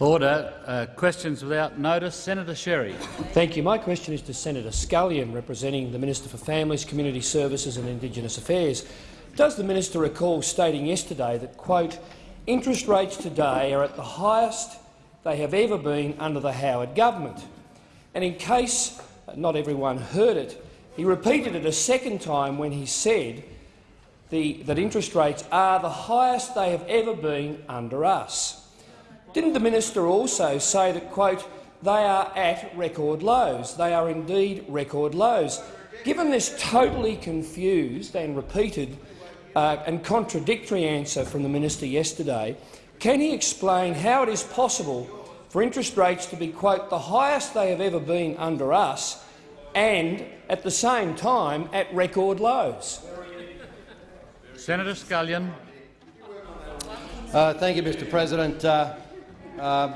Order. Uh, questions without notice. Senator Sherry. Thank you. My question is to Senator Scullion, representing the Minister for Families, Community Services and Indigenous Affairs. Does the minister recall stating yesterday that, quote, interest rates today are at the highest they have ever been under the Howard government? And in case not everyone heard it, he repeated it a second time when he said the, that interest rates are the highest they have ever been under us. Didn't the minister also say that, quote, they are at record lows? They are indeed record lows. Given this totally confused and repeated uh, and contradictory answer from the minister yesterday, can he explain how it is possible for interest rates to be, quote, the highest they have ever been under us and, at the same time, at record lows? Senator Scullion. Uh, thank you, Mr President. Uh, uh,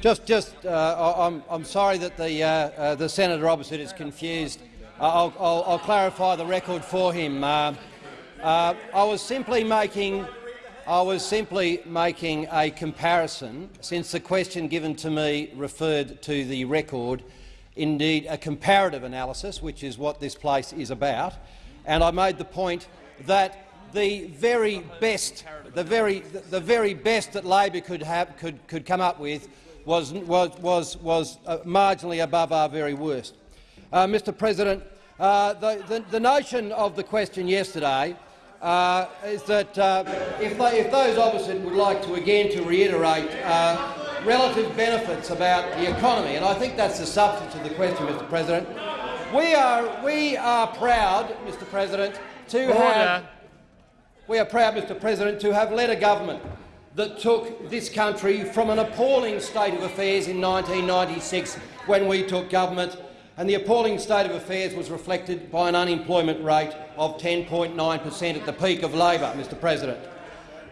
just, just, uh, I'm, I'm sorry that the, uh, uh, the senator opposite is confused. I'll, I'll, I'll, clarify the record for him. I was simply making, I was simply making a comparison, since the question given to me referred to the record, indeed a comparative analysis, which is what this place is about, and I made the point that the very best, the very, the very best that Labor could, have, could, could come up with was, was, was, was uh, marginally above our very worst. Uh, Mr President, uh, the, the, the, notion of the question yesterday uh, is that uh, if, they, if, those opposite would like to again to reiterate uh, relative benefits about the economy, and I think that's the substance of the question, Mr President, we are, we are proud, Mr President, to Order. have we are proud, Mr President, to have led a government that took this country from an appalling state of affairs in 1996 when we took government, and the appalling state of affairs was reflected by an unemployment rate of 10.9 per cent at the peak of Labor, Mr President.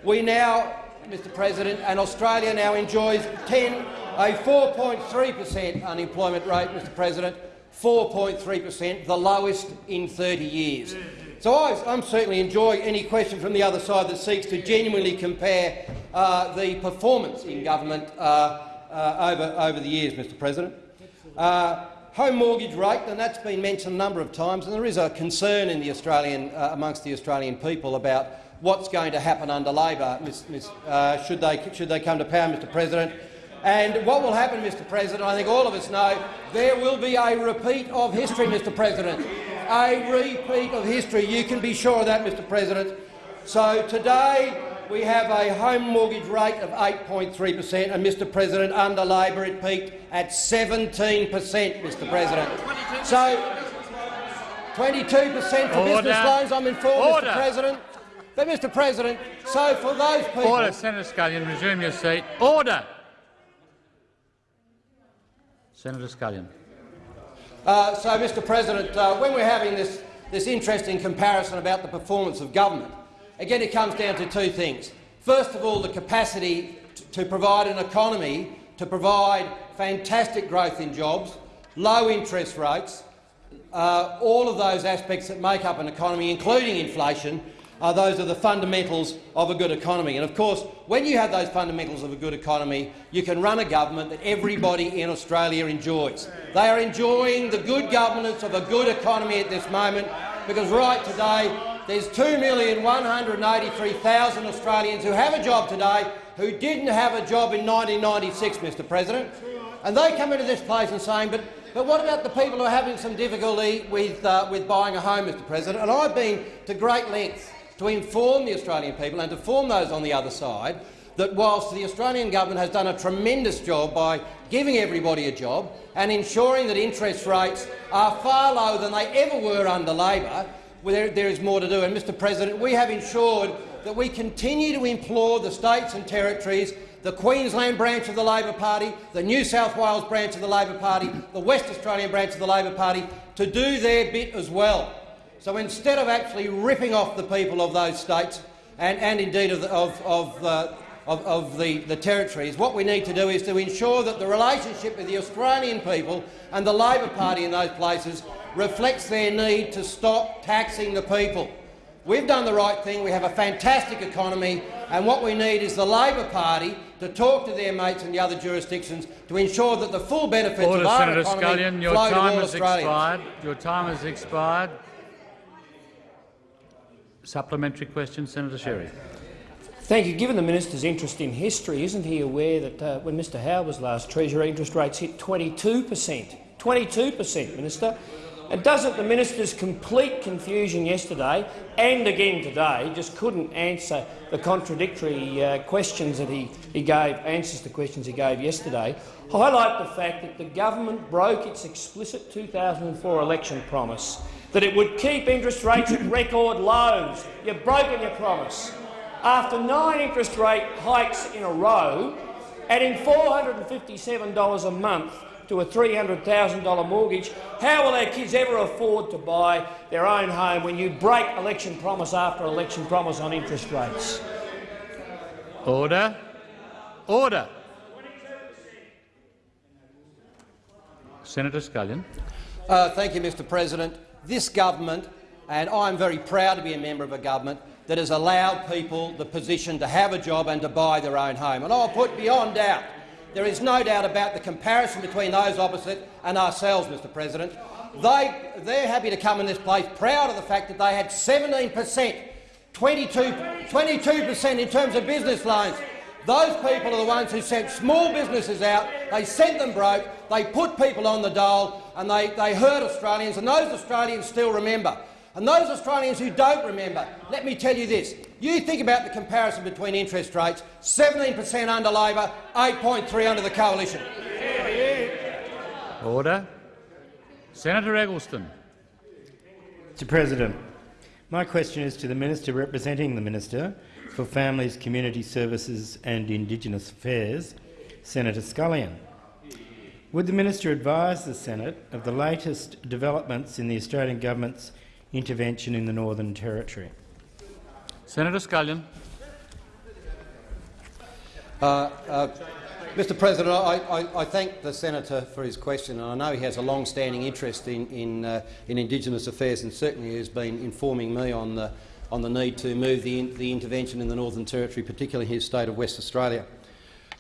We now, Mr President, and Australia now enjoys 10, a 4.3 per cent unemployment rate, Mr President, 4.3 per cent, the lowest in 30 years. So I, am certainly enjoying any question from the other side that seeks to genuinely compare uh, the performance in government uh, uh, over, over the years, Mr President. Uh, home mortgage rate, and that's been mentioned a number of times, and there is a concern in the Australian, uh, amongst the Australian people about what's going to happen under Labor uh, should, they, should they come to power, Mr President. And what will happen, Mr President, I think all of us know, there will be a repeat of history, Mr President a repeat of history. You can be sure of that, Mr President. So today we have a home mortgage rate of 8.3 per cent, and, Mr President, under Labor it peaked at 17 per cent, Mr President. So 22 per cent for Order. business loans, I'm informed, Order. Mr President. But, Mr President, so for those people— Order. Senator Scullion, resume your seat. Order. Senator Scullion. Uh, so, Mr President, uh, when we're having this, this interesting comparison about the performance of government, again it comes down to two things. First of all, the capacity to provide an economy, to provide fantastic growth in jobs, low interest rates, uh, all of those aspects that make up an economy, including inflation, uh, those are the fundamentals of a good economy. And of course, when you have those fundamentals of a good economy, you can run a government that everybody in Australia enjoys. They are enjoying the good governance of a good economy at this moment because right today there's 2,183,000 Australians who have a job today who didn't have a job in 1996, Mr President. And they come into this place and saying, but, but what about the people who are having some difficulty with, uh, with buying a home, Mr President? And I've been to great lengths to inform the Australian people and to inform those on the other side that whilst the Australian government has done a tremendous job by giving everybody a job and ensuring that interest rates are far lower than they ever were under Labor, there, there is more to do. And, Mr President, we have ensured that we continue to implore the states and territories, the Queensland branch of the Labor Party, the New South Wales branch of the Labor Party, the West Australian branch of the Labor Party, to do their bit as well. So instead of actually ripping off the people of those states and, and indeed of, the, of, of, uh, of, of the, the territories, what we need to do is to ensure that the relationship with the Australian people and the Labor Party in those places reflects their need to stop taxing the people. We've done the right thing. We have a fantastic economy, and what we need is the Labor Party to talk to their mates in the other jurisdictions to ensure that the full benefits Order, of our Senator economy Scullion. Your flow to time all has Australians. expired. Your time has expired. Supplementary question, Senator Sherry. Thank you. Given the minister's interest in history, isn't he aware that uh, when Mr Howard was last Treasurer, interest rates hit 22 per cent? 22 per cent, Minister. And doesn't the minister's complete confusion yesterday and again today just couldn't answer the contradictory uh, questions that he, he gave, answers to questions he gave yesterday, highlight the fact that the government broke its explicit 2004 election promise that it would keep interest rates at record lows. You've broken your promise. After nine interest rate hikes in a row, adding $457 a month to a $300,000 mortgage, how will our kids ever afford to buy their own home when you break election promise after election promise on interest rates? Order. Order. Senator Scullion. Uh, thank you, Mr President. This government, and I'm very proud to be a member of a government, that has allowed people the position to have a job and to buy their own home. And I'll put beyond doubt, there is no doubt about the comparison between those opposite and ourselves, Mr President. They, they're happy to come in this place proud of the fact that they had 17 per cent, 22 per cent in terms of business loans. Those people are the ones who sent small businesses out, they sent them broke, they put people on the dole and they, they hurt Australians, and those Australians still remember. And those Australians who don't remember, let me tell you this. You think about the comparison between interest rates, 17 per cent under Labor, 8.3 under the Coalition. Order. Senator Eggleston. Mr President, my question is to the Minister representing the Minister for Families, Community Services and Indigenous Affairs, Senator Scullion. Would the Minister advise the Senate of the latest developments in the Australian Government's intervention in the Northern Territory? Senator Scullion. Uh, uh, Mr President, I, I, I, thank the senator for his question, and I know he has a long-standing interest in, in, uh, in Indigenous affairs and certainly has been informing me on the, on the need to move the, the intervention in the Northern Territory, particularly his state of West Australia.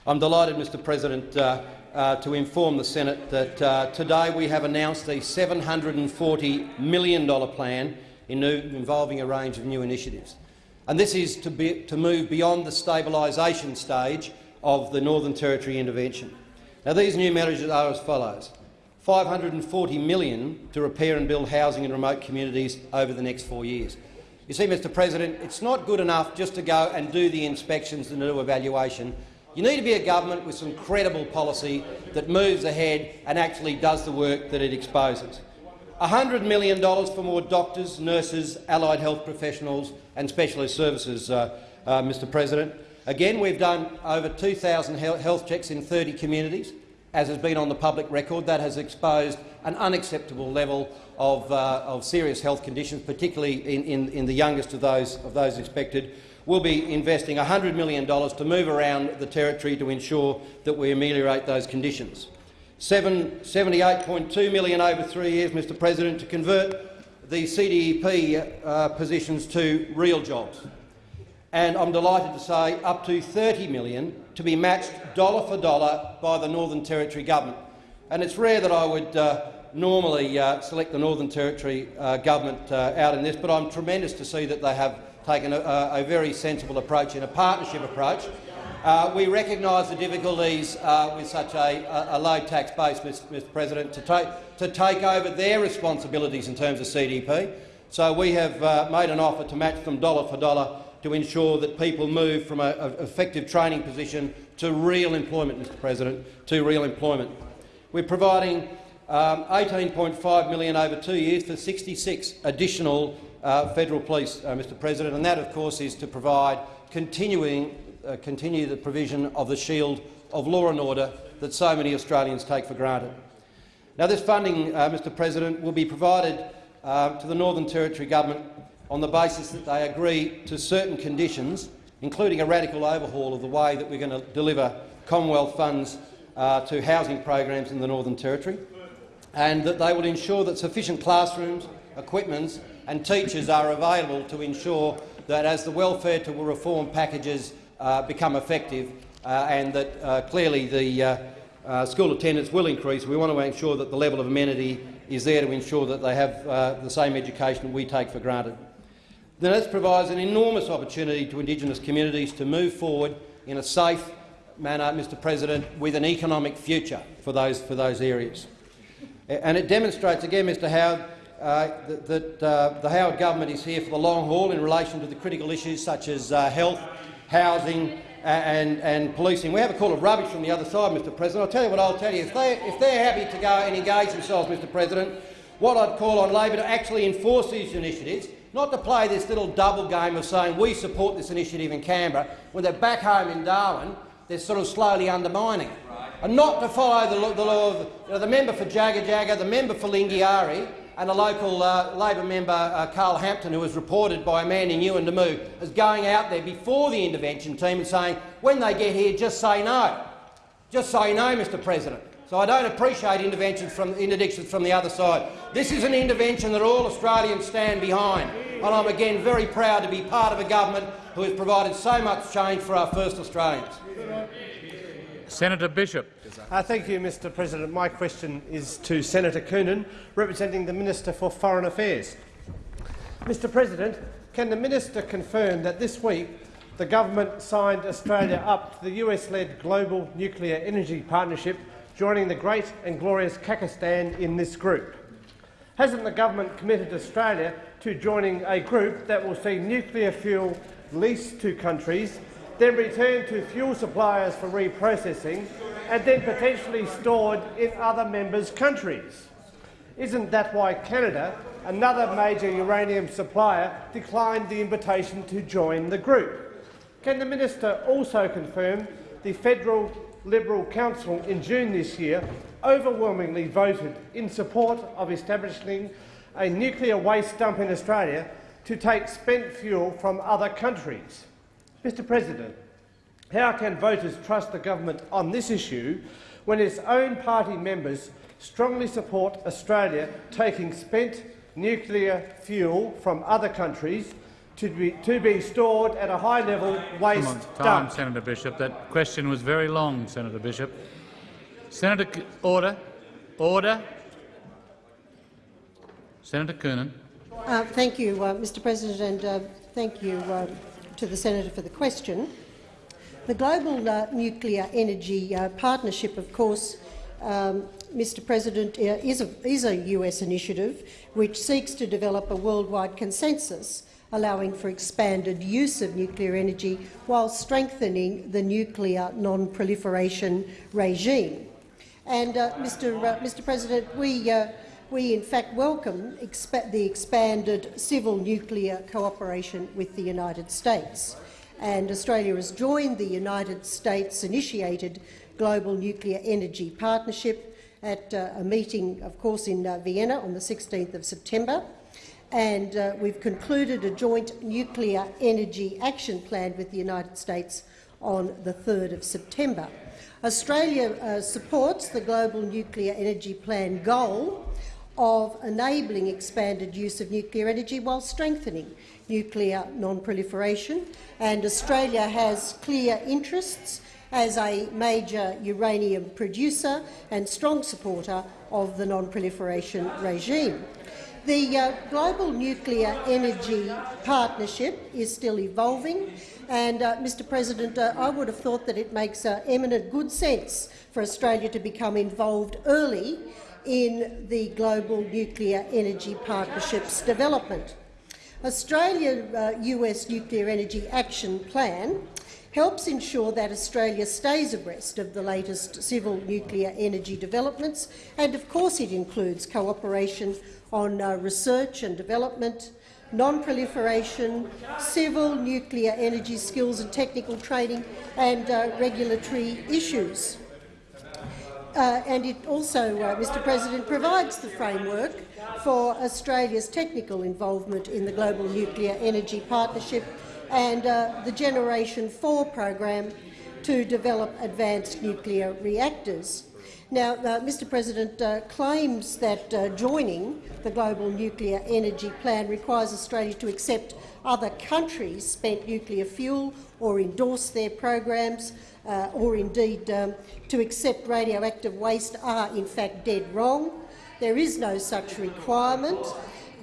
I'm delighted, Mr President, uh, uh, to inform the Senate that uh, today we have announced a $740 million plan in new, involving a range of new initiatives. And this is to, be, to move beyond the stabilisation stage of the Northern Territory intervention. Now, these new measures are as follows. 540 million to repair and build housing in remote communities over the next four years. You see, Mr President, it's not good enough just to go and do the inspections and do evaluation. You need to be a government with some credible policy that moves ahead and actually does the work that it exposes. $100 million for more doctors, nurses, allied health professionals and specialist services, uh, uh, Mr President. Again, we've done over 2,000 health checks in 30 communities. As has been on the public record, that has exposed an unacceptable level of, uh, of serious health conditions, particularly in, in, in, the youngest of those, of those expected. We'll be investing $100 million to move around the territory to ensure that we ameliorate those conditions. $78.2 million over three years, Mr President, to convert the CDEP uh, positions to real jobs and I'm delighted to say up to $30 million to be matched dollar for dollar by the Northern Territory government. And it's rare that I would uh, normally uh, select the Northern Territory uh, government uh, out in this, but I'm tremendous to see that they have taken a, a very sensible approach and a partnership approach. Uh, we recognise the difficulties uh, with such a, a, low tax base, Mr President, to take, to take over their responsibilities in terms of CDP. So we have made an offer to match them dollar for dollar to ensure that people move from an effective training position to real employment, Mr President, to real employment. We're providing um, 18.5 million over two years for 66 additional uh, federal police, uh, Mr President, and that, of course, is to provide continuing, uh, continue the provision of the shield of law and order that so many Australians take for granted. Now, this funding, uh, Mr President, will be provided uh, to the Northern Territory Government on the basis that they agree to certain conditions, including a radical overhaul of the way that we're going to deliver Commonwealth funds uh, to housing programs in the Northern Territory, and that they will ensure that sufficient classrooms, equipment and teachers are available to ensure that as the welfare to reform packages uh, become effective uh, and that uh, clearly the uh, uh, school attendance will increase, we want to ensure that the level of amenity is there to ensure that they have uh, the same education we take for granted. Then this provides an enormous opportunity to Indigenous communities to move forward in a safe manner, Mr President, with an economic future for those, for those areas. And it demonstrates again, Mr Howard, uh, that, that uh, the Howard government is here for the long haul in relation to the critical issues such as uh, health, housing and, and policing. We have a call of rubbish from the other side, Mr President. I'll tell you what I'll tell you. If, they, if they're happy to go and engage themselves, Mr President, what I'd call on Labor to actually enforce these initiatives, not to play this little double game of saying we support this initiative in Canberra, when they're back home in Darwin, they're sort of slowly undermining it. And not to follow the, the law of you know, the member for Jagajaga, the member for Lingiari, and a local uh, Labor member, uh, Karl Hampton, who was reported by a man in Yuendumu as going out there before the intervention team and saying, when they get here, just say no. Just say no, Mr President. So I don't appreciate interventions from, interdictions from the other side. This is an intervention that all Australians stand behind, and I'm again very proud to be part of a government who has provided so much change for our first Australians. Senator Bishop. Uh, thank you, Mr President. My question is to Senator Coonan, representing the Minister for Foreign Affairs. Mr President, can the minister confirm that this week the government signed Australia up to the US-led Global Nuclear Energy Partnership, joining the great and glorious Kazakhstan in this group? Hasn't the government committed Australia to joining a group that will see nuclear fuel leased to countries, then returned to fuel suppliers for reprocessing and then potentially stored in other members' countries. Isn't that why Canada, another major uranium supplier, declined the invitation to join the group? Can the minister also confirm the Federal Liberal Council in June this year overwhelmingly voted in support of establishing a nuclear waste dump in Australia to take spent fuel from other countries? Mr President, how can voters trust the government on this issue when its own party members strongly support Australia taking spent nuclear fuel from other countries to be, to be stored at a high-level waste Come on, time, dump? Senator Bishop. That question was very long, Senator Bishop. Senator, C order, order. Senator Coonan. Uh, thank you, uh, Mr President, and uh, thank you uh, to the senator for the question. The Global uh, Nuclear Energy uh, Partnership, of course, um, Mr President, is a, is a US initiative which seeks to develop a worldwide consensus allowing for expanded use of nuclear energy while strengthening the nuclear non-proliferation regime. And, uh, Mr, uh, Mr President, we, uh, we in fact welcome expa the expanded civil nuclear cooperation with the United States. And Australia has joined the United States-initiated Global Nuclear Energy Partnership at uh, a meeting, of course, in uh, Vienna on the 16th of September and uh, we've concluded a joint nuclear energy action plan with the United States on the 3rd of September. Australia uh, supports the Global Nuclear Energy Plan goal of enabling expanded use of nuclear energy while strengthening nuclear non-proliferation, and Australia has clear interests as a major uranium producer and strong supporter of the non-proliferation regime. The uh, Global Nuclear Energy Partnership is still evolving, and, uh, Mr President, uh, I would have thought that it makes uh, eminent good sense for Australia to become involved early in the Global Nuclear Energy Partnership's development. Australia-US uh, Nuclear Energy Action Plan helps ensure that Australia stays abreast of the latest civil nuclear energy developments, and of course it includes cooperation on uh, research and development, non-proliferation, civil nuclear energy skills and technical training, and uh, regulatory issues. Uh, and it also, uh, Mr President, provides the framework for Australia's technical involvement in the Global Nuclear Energy Partnership and uh, the Generation 4 program to develop advanced nuclear reactors. Now, uh, Mr President uh, claims that uh, joining the Global Nuclear Energy Plan requires Australia to accept other countries' spent nuclear fuel or endorse their programs uh, or indeed um, to accept radioactive waste are in fact dead wrong. There is no such requirement.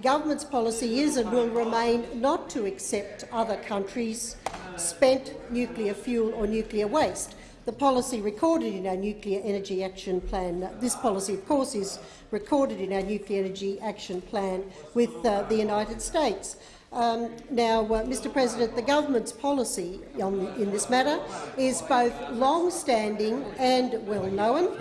Government's policy is and will remain not to accept other countries' spent nuclear fuel or nuclear waste. The policy recorded in our Nuclear Energy Action Plan, this policy of course is recorded in our Nuclear Energy Action Plan with uh, the United States. Um, now, uh, Mr President, the government's policy on, in this matter is both long-standing and well-known.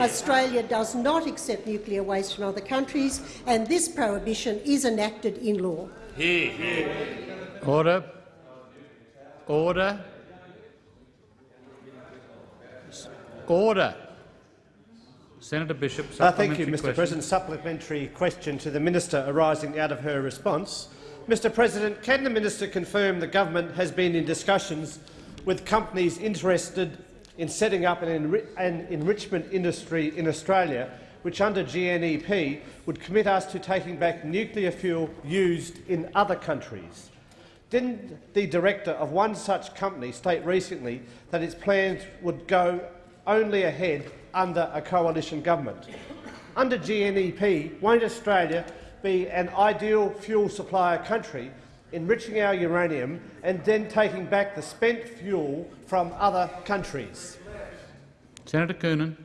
Australia does not accept nuclear waste from other countries, and this prohibition is enacted in law. Order. Order. Order. Senator Bishop, Uh, thank you, Mr question. President. Supplementary question to the minister arising out of her response. Mr President, can the minister confirm the government has been in discussions with companies interested in setting up an, enri an enrichment industry in Australia which under GNEP would commit us to taking back nuclear fuel used in other countries? Didn't the director of one such company state recently that its plans would go only ahead under a coalition government? Under GNEP, won't Australia be an ideal fuel supplier country, enriching our uranium and then taking back the spent fuel from other countries? Senator Coonan.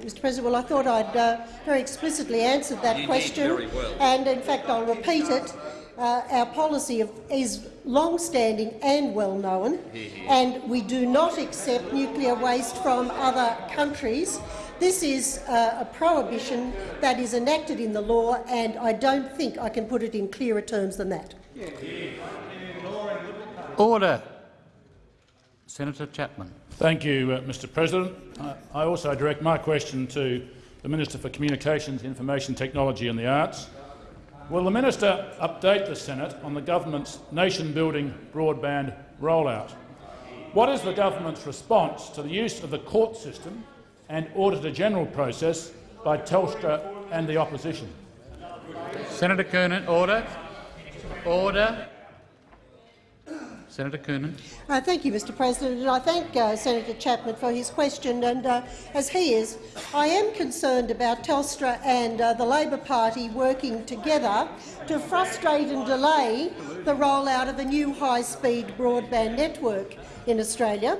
Mr President, well, I thought I'd uh, very explicitly answered that question, and in fact I'll repeat it. Uh, our policy of, is long-standing and well-known, and we do not accept nuclear waste from other countries. This is uh, a prohibition that is enacted in the law, and I don't think I can put it in clearer terms than that. Order. Senator Chapman. Thank you, uh, Mr President. Uh, I also direct my question to the Minister for Communications, Information Technology and the Arts. Will the minister update the Senate on the government's nation-building broadband rollout? What is the government's response to the use of the court system and Auditor-General process by Telstra and the opposition? Senator Coonan. Order. Order. Senator Coonan. Uh, thank you, Mr President, and I thank uh, Senator Chapman for his question. And uh, as he is, I am concerned about Telstra and uh, the Labor Party working together to frustrate and delay the rollout of a new high-speed broadband network in Australia.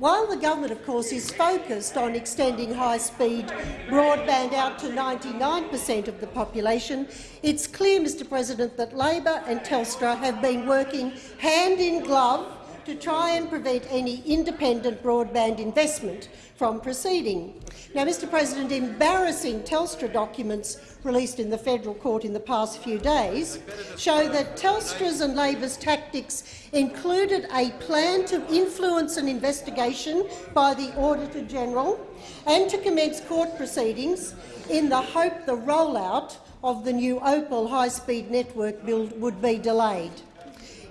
While the government, of course, is focused on extending high-speed broadband out to 99 per cent of the population, it's clear, Mr President, that Labor and Telstra have been working hand in glove to try and prevent any independent broadband investment from proceeding. Now, Mr President, embarrassing Telstra documents released in the federal court in the past few days show that Telstra's and Labor's tactics included a plan to influence an investigation by the Auditor-General and to commence court proceedings in the hope the rollout of the new Opel high-speed network build would be delayed.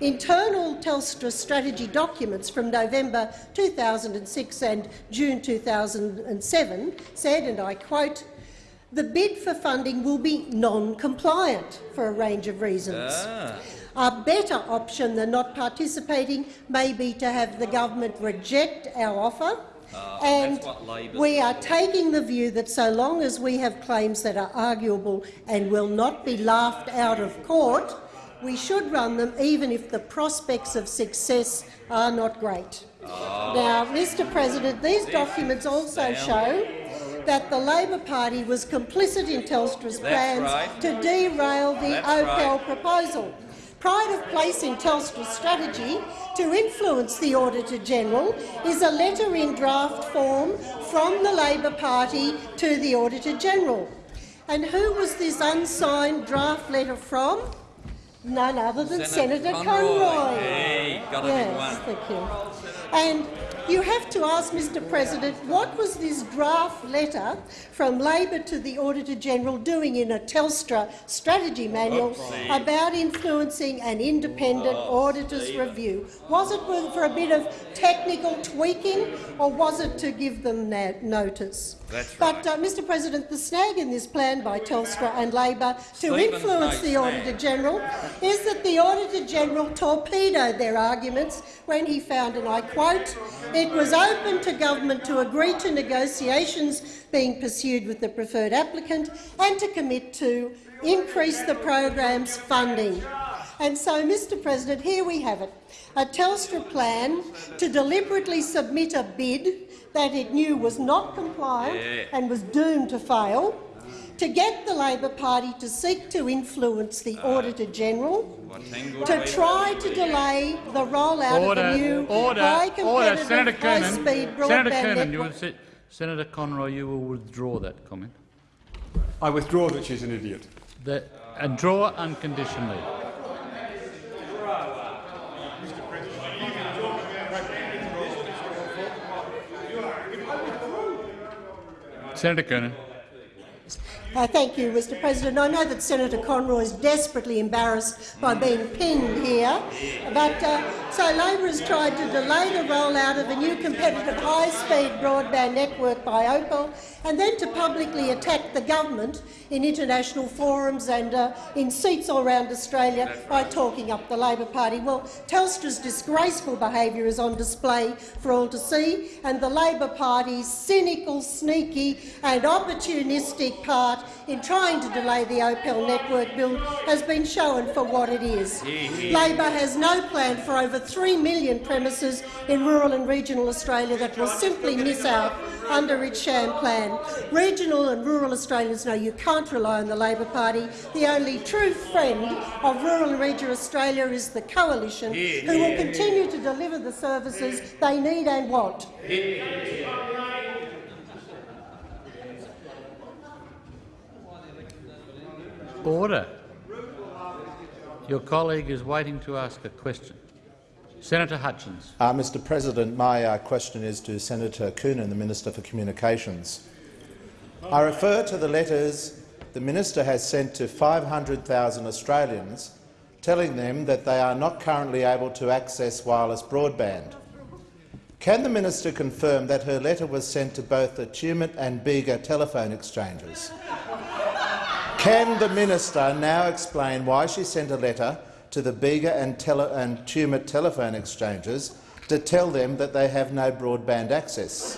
Internal Telstra strategy documents from November 2006 and June 2007 said, and I quote, the bid for funding will be non-compliant for a range of reasons. A better option than not participating may be to have the government reject our offer. And we are taking the view that so long as we have claims that are arguable and will not be laughed out of court, we should run them even if the prospects of success are not great. Now, Mr President, these documents also show that the Labor Party was complicit in Telstra's plans right. to derail the That's Opel right. proposal. Pride of place in Telstra's strategy to influence the Auditor-General is a letter in draft form from the Labor Party to the Auditor-General. And who was this unsigned draft letter from? None other than Senator Senator Conroy. Conroy. Hey, got yes, one. thank you. And you have to ask, Mr President, what was this draft letter from Labor to the Auditor-General doing in a Telstra strategy manual about influencing an independent auditor's review? Was it for a bit of technical tweaking or was it to give them notice? That's But, uh, Mr President, the snag in this plan by Telstra and Labor to influence the. Auditor-General is that the Auditor-General torpedoed their arguments when he found, and I quote, it was open to government to agree to negotiations being pursued with the preferred applicant and to commit to increase the program's funding. And so, Mr President, here we have it, a Telstra plan to deliberately submit a bid that it knew was not compliant and was doomed to fail, to get the Labor Party to seek to influence the Auditor-General, to try to delay the rollout Order, of the new order, high order. Senator competitive Coonan, high-speed Senator broadband you will network. sit, Senator Conroy, you will withdraw that comment. I withdraw that she's an idiot. That, and draw unconditionally. Senator Coonan. Uh, thank you, Mr President. I know that Senator Conroy is desperately embarrassed by being pinned here, but uh, so Labor has tried to delay the rollout of a new competitive high-speed broadband network by Opel and then to publicly attack the government in international forums and uh, in seats all around Australia by talking up the Labor Party. Well, Telstra's disgraceful behaviour is on display for all to see, and the Labor Party's cynical, sneaky and opportunistic part in trying to delay the Opel network build has been shown for what it is. Labor has no plan for over 3 million premises in rural and regional Australia that will simply miss out under its sham plan. Regional and rural Australians know you can't rely on the Labor Party. The only true friend of rural and regional Australia is the Coalition, who will continue to deliver the services they need and want. Order. Your colleague is waiting to ask a question. Senator Hutchins. Uh, Mr President, my uh, question is to Senator Coonan, the Minister for Communications. I refer to the letters the minister has sent to 500,000 Australians telling them that they are not currently able to access wireless broadband. Can the minister confirm that her letter was sent to both the Tumut and Bega telephone exchanges? Can the minister now explain why she sent a letter to the Bega and, tele and Tumut telephone exchanges to tell them that they have no broadband access?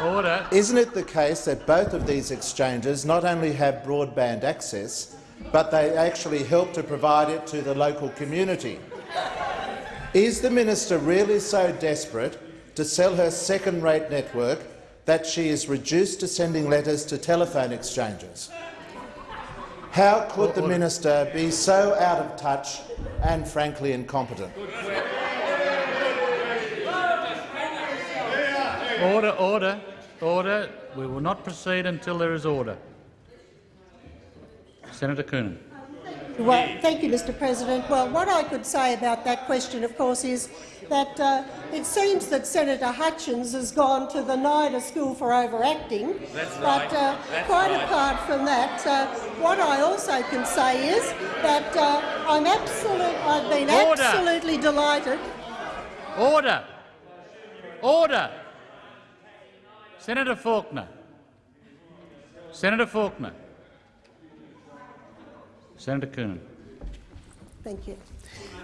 Order. Isn't it the case that both of these exchanges not only have broadband access, but they actually help to provide it to the local community? Is the minister really so desperate to sell her second-rate network that she is reduced to sending letters to telephone exchanges? How could the minister be so out of touch and frankly incompetent? Order, order, order. We will not proceed until there is order. Senator Coonan. Well, thank you, Mr President. Well, what I could say about that question, of course, is that uh, it seems that Senator Hutchins has gone to the NIDA School for Overacting. That's But right. uh, quite right. apart from that, uh, what I also can say is that uh, I'm absolute, I've been Order. absolutely delighted. Order. Order. Senator Faulkner. Senator Faulkner. Senator Coonan. Thank you.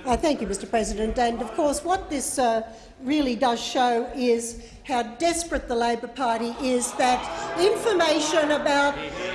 Uh, thank you, Mr President. And of course, what this uh, really does show is how desperate the Labor Party is that information about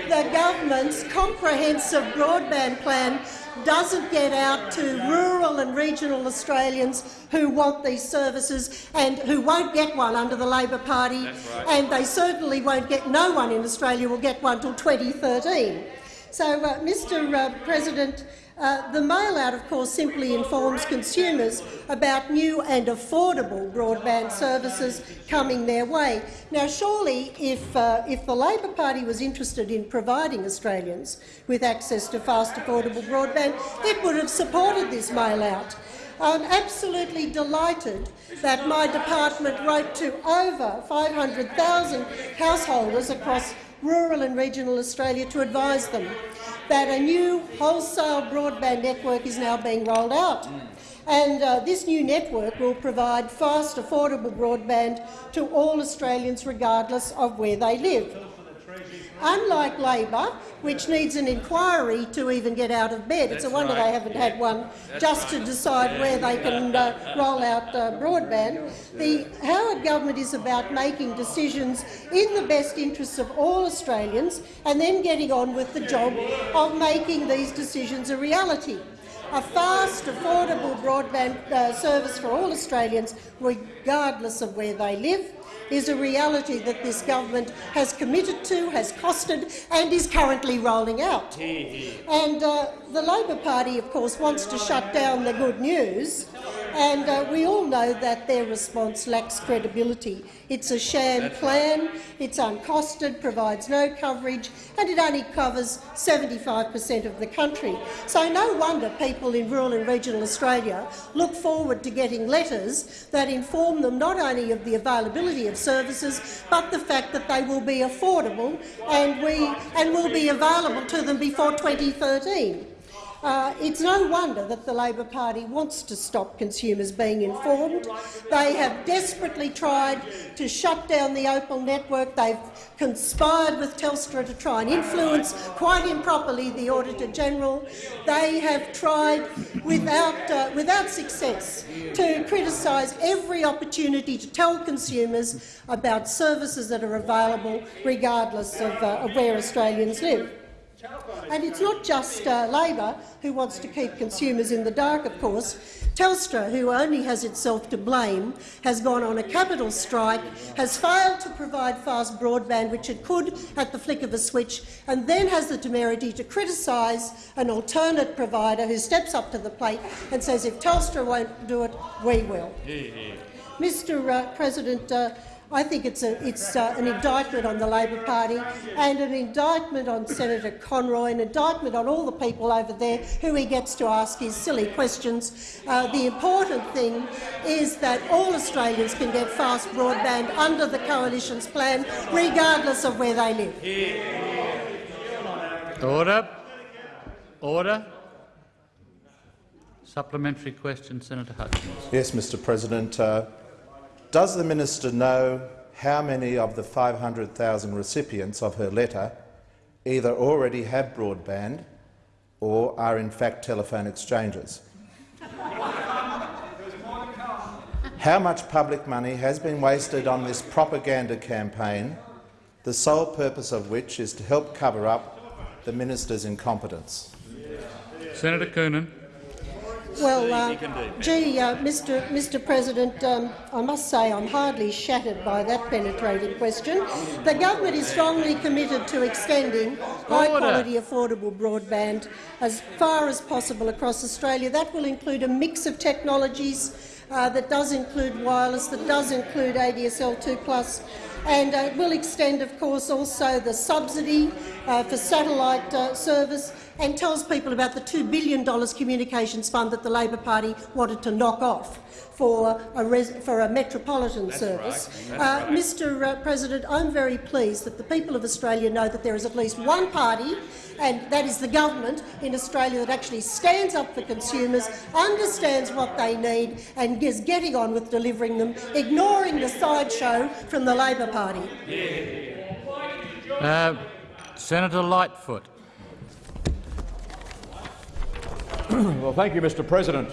the government's comprehensive broadband plan doesn't get out to rural and regional Australians who want these services and who won't get one under the Labor Party, and they certainly won't get. No one in Australia will get one till 2013. So, uh, Mr uh, President, Uh, the mail-out, of course, simply informs consumers about new and affordable broadband services coming their way. Now, surely, if, uh, if the Labor Party was interested in providing Australians with access to fast, affordable broadband, it would have supported this mail-out. I'm absolutely delighted that my department wrote to over 500,000 householders across rural and regional Australia to advise them that a new wholesale broadband network is now being rolled out. And uh, this new network will provide fast, affordable broadband to all Australians regardless of where they live. Unlike Labor, which needs an inquiry to even get out of bed, it's a wonder they haven't had one just to decide where they can uh, roll out uh, broadband. The Howard government is about making decisions in the best interests of all Australians and then getting on with the job of making these decisions a reality. A fast, affordable broadband uh, service for all Australians, regardless of where they live, is a reality that this government has committed to, has costed and is currently rolling out. And uh, the Labor Party, of course, wants to shut down the good news, and uh, we all know that their response lacks credibility. It's a sham plan, it's uncosted, provides no coverage, and it only covers 75 per cent of the country. So no wonder people in rural and regional Australia look forward to getting letters that inform them not only of the availability of services, but the fact that they will be affordable and, we, and will be available to them before 2013. Uh, it's no wonder that the Labor Party wants to stop consumers being informed. They have desperately tried to shut down the Opel network. They've conspired with Telstra to try and influence, quite improperly, the Auditor-General. They have tried, without, uh, without success, to criticise every opportunity to tell consumers about services that are available regardless of, uh, of where Australians live. And it's not just uh, Labor who wants to keep consumers in the dark, of course. Telstra, who only has itself to blame, has gone on a capital strike, has failed to provide fast broadband, which it could at the flick of a switch, and then has the temerity to criticise an alternate provider who steps up to the plate and says if Telstra won't do it, we will. Mr uh, President, uh, I think it's, a, it's uh, an indictment on the Labor Party and an indictment on Senator Conroy, an indictment on all the people over there who he gets to ask his silly questions. Uh, the important thing is that all Australians can get fast broadband under the Coalition's plan, regardless of where they live. Order. Order. Supplementary question, Senator Hutchins. Yes, Mr President. Uh, does the minister know how many of the 500,000 recipients of her letter either already have broadband or are in fact telephone exchanges? how much public money has been wasted on this propaganda campaign, the sole purpose of which is to help cover up the minister's incompetence? Senator Coonan. Well, uh, gee, uh, Mr. Mr. President, um, I must say I'm hardly shattered by that penetrating question. The government is strongly committed to extending high-quality, affordable broadband as far as possible across Australia. That will include a mix of technologies uh, that does include wireless, that does include ADSL 2+, and uh, it will extend, of course, also the subsidy uh, for satellite uh, service and tells people about the $2 billion communications fund that the Labor Party wanted to knock off for a, for a metropolitan That's service. Right. Uh, right. Mr uh, President, I'm very pleased that the people of Australia know that there is at least one party, and that is the government in Australia, that actually stands up for consumers, understands what they need and is getting on with delivering them, ignoring the sideshow from the Labor Party. Uh, Senator Lightfoot. well, thank you, Mr President.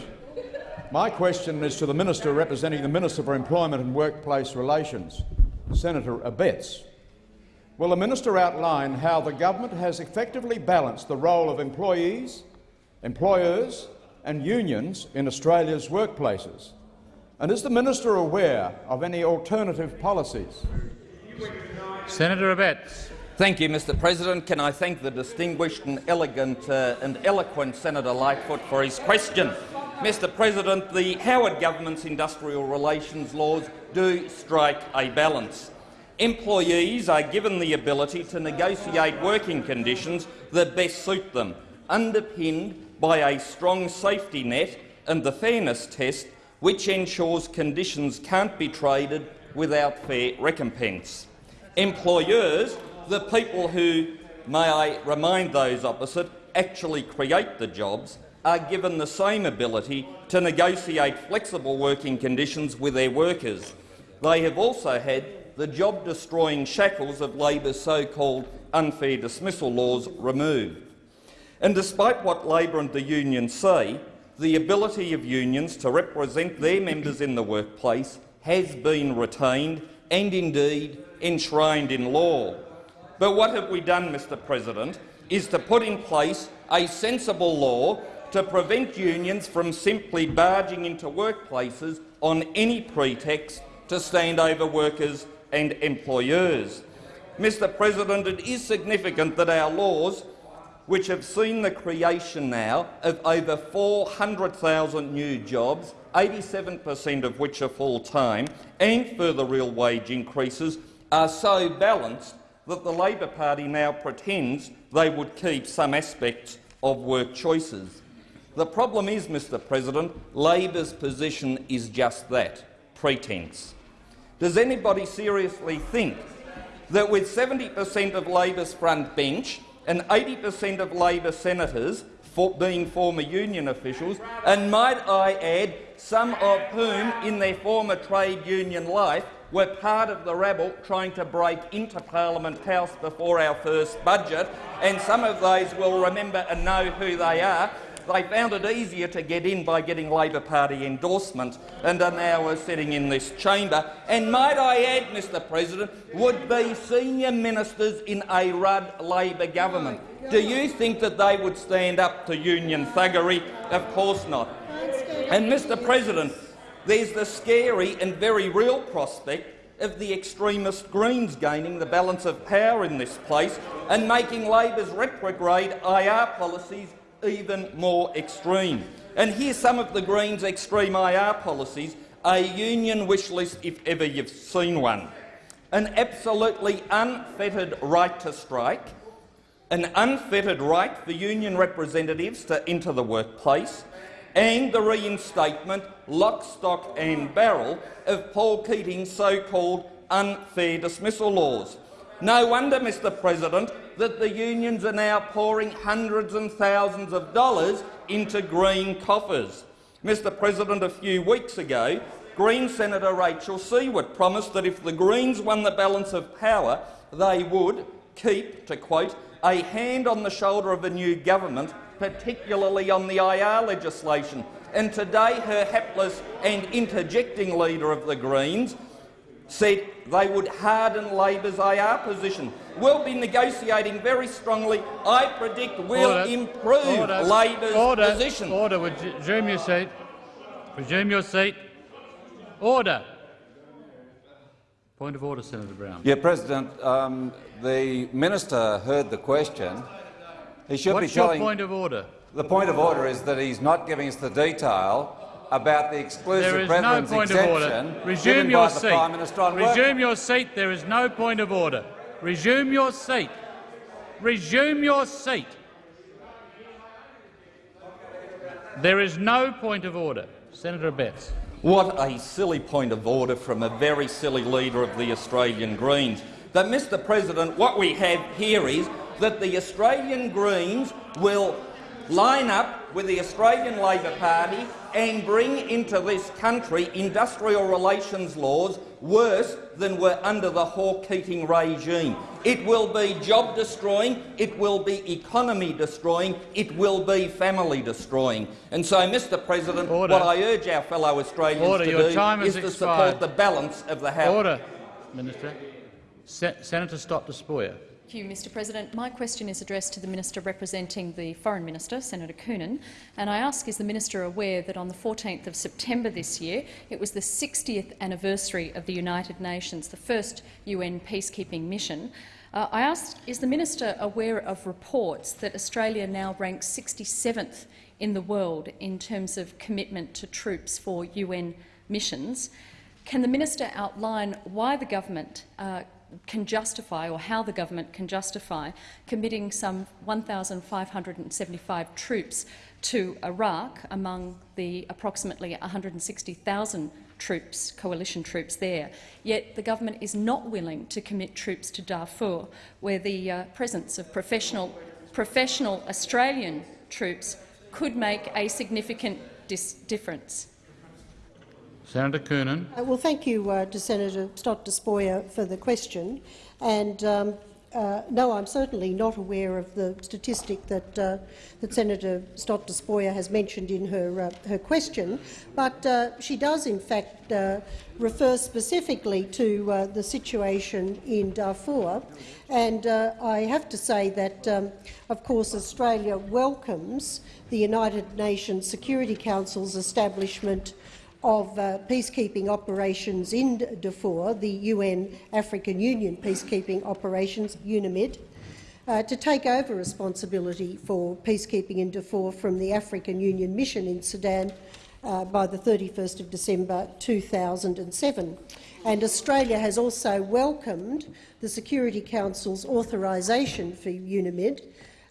My question is to the Minister representing the Minister for Employment and Workplace Relations, Senator Abetz. Will the Minister outline how the government has effectively balanced the role of employees, employers and unions in Australia's workplaces? And is the Minister aware of any alternative policies? Senator Abetz. Thank you, Mr President. Can I thank the distinguished and elegant uh, and eloquent Senator Lightfoot for his question. Mr President, the Howard government's industrial relations laws do strike a balance. Employees are given the ability to negotiate working conditions that best suit them, underpinned by a strong safety net and the fairness test, which ensures conditions can't be traded without fair recompense. Employers, the people who, may I remind those opposite, actually create the jobs, are given the same ability to negotiate flexible working conditions with their workers. They have also had the job-destroying shackles of Labor's so-called unfair dismissal laws removed. And despite what Labor and the unions say, the ability of unions to represent their members in the workplace has been retained and indeed enshrined in law. But what have we done, Mr President, is to put in place a sensible law to prevent unions from simply barging into workplaces on any pretext to stand over workers and employers. Mr President, it is significant that our laws, which have seen the creation now of over 400,000 new jobs, 87 per cent of which are full-time, and further real wage increases, are so balanced that the Labor Party now pretends they would keep some aspects of work choices. The problem is, Mr President, Labor's position is just that, pretence. Does anybody seriously think that with 70 per cent of Labor's front bench and 80 per cent of Labor senators for being former union officials, and might I add, some of whom in their former trade union life were part of the rabble trying to break into Parliament House before our first budget, and some of those will remember and know who they are. They found it easier to get in by getting Labor Party endorsement and are now sitting in this chamber. And might I add, Mr President, would be senior ministers in a Rudd Labor government. Do you think that they would stand up to union thuggery? Of course not. And, Mr President, there's the scary and very real prospect of the extremist Greens gaining the balance of power in this place and making Labor's retrograde IR policies even more extreme. And here's some of the Greens' extreme IR policies, a union wish list if ever you've seen one. An absolutely unfettered right to strike, an unfettered right for union representatives to enter the workplace, and the reinstatement, lock, stock and barrel, of Paul Keating's so-called unfair dismissal laws. No wonder, Mr President, that the unions are now pouring hundreds and thousands of dollars into Green coffers. Mr President, a few weeks ago, Green Senator Rachel Siewert promised that if the Greens won the balance of power, they would keep, to quote, a hand on the shoulder of a new government, particularly on the IR legislation. And today her hapless and interjecting leader of the Greens said they would harden Labor's IR position. We'll be negotiating very strongly. I predict we'll Order. improve Order. Labor's Order. position. Order. Resume your seat. Resume your seat. Order. Point of order, Senator Brown. Yeah, President. Um, the minister heard the question. He should What's be telling. your point of order? The point of order is that he's not giving us the detail about the exclusive there is preference no point exemption of order. Resume your seat. Resume your seat. There is no point of order. Resume your seat. Resume your seat. There is no point of order. Senator Abetz. What a silly point of order from a very silly leader of the Australian Greens. But, Mr President, what we have here is that the Australian Greens will line up with the Australian Labor Party and bring into this country industrial relations laws worse than were under the Hawke-Keating regime. It will be job-destroying, it will be economy-destroying, it will be family-destroying. And so, Mr President, Order. what I urge our fellow Australians Order. to Your do time is to support the balance of the House. Order, Minister. Se Senator Stott Despoja. Thank you, Mr President. My question is addressed to the Minister representing the Foreign Minister, Senator Coonan, and I ask is the Minister aware that on the 14th of September this year it was the 60th anniversary of the United Nations, the first UN peacekeeping mission, Uh, I ask is the minister aware of reports that Australia now ranks 67th in the world in terms of commitment to troops for UN missions? Can the minister outline why the government uh, can justify, or how the government can justify, committing some 1,575 troops to Iraq among the approximately 160,000 troops, coalition troops there. Yet the government is not willing to commit troops to Darfur, where the uh, presence of professional, professional Australian troops could make a significant difference. Senator Coonan. Uh, well, thank you uh, to Senator Stott Despoja for the question. And um, uh, no, I'm certainly not aware of the statistic that, uh, that Senator Stott Despoja has mentioned in her, uh, her question, but uh, she does in fact uh, refer specifically to uh, the situation in Darfur. And I have to say that, um, of course, Australia welcomes the United Nations Security Council's establishment of uh, peacekeeping operations in Darfur, the UN African Union peacekeeping operations, UNAMID, uh, to take over responsibility for peacekeeping in Darfur from the African Union mission in Sudan uh, by the 31st of December 2007. And Australia has also welcomed the Security Council's authorisation for UNAMID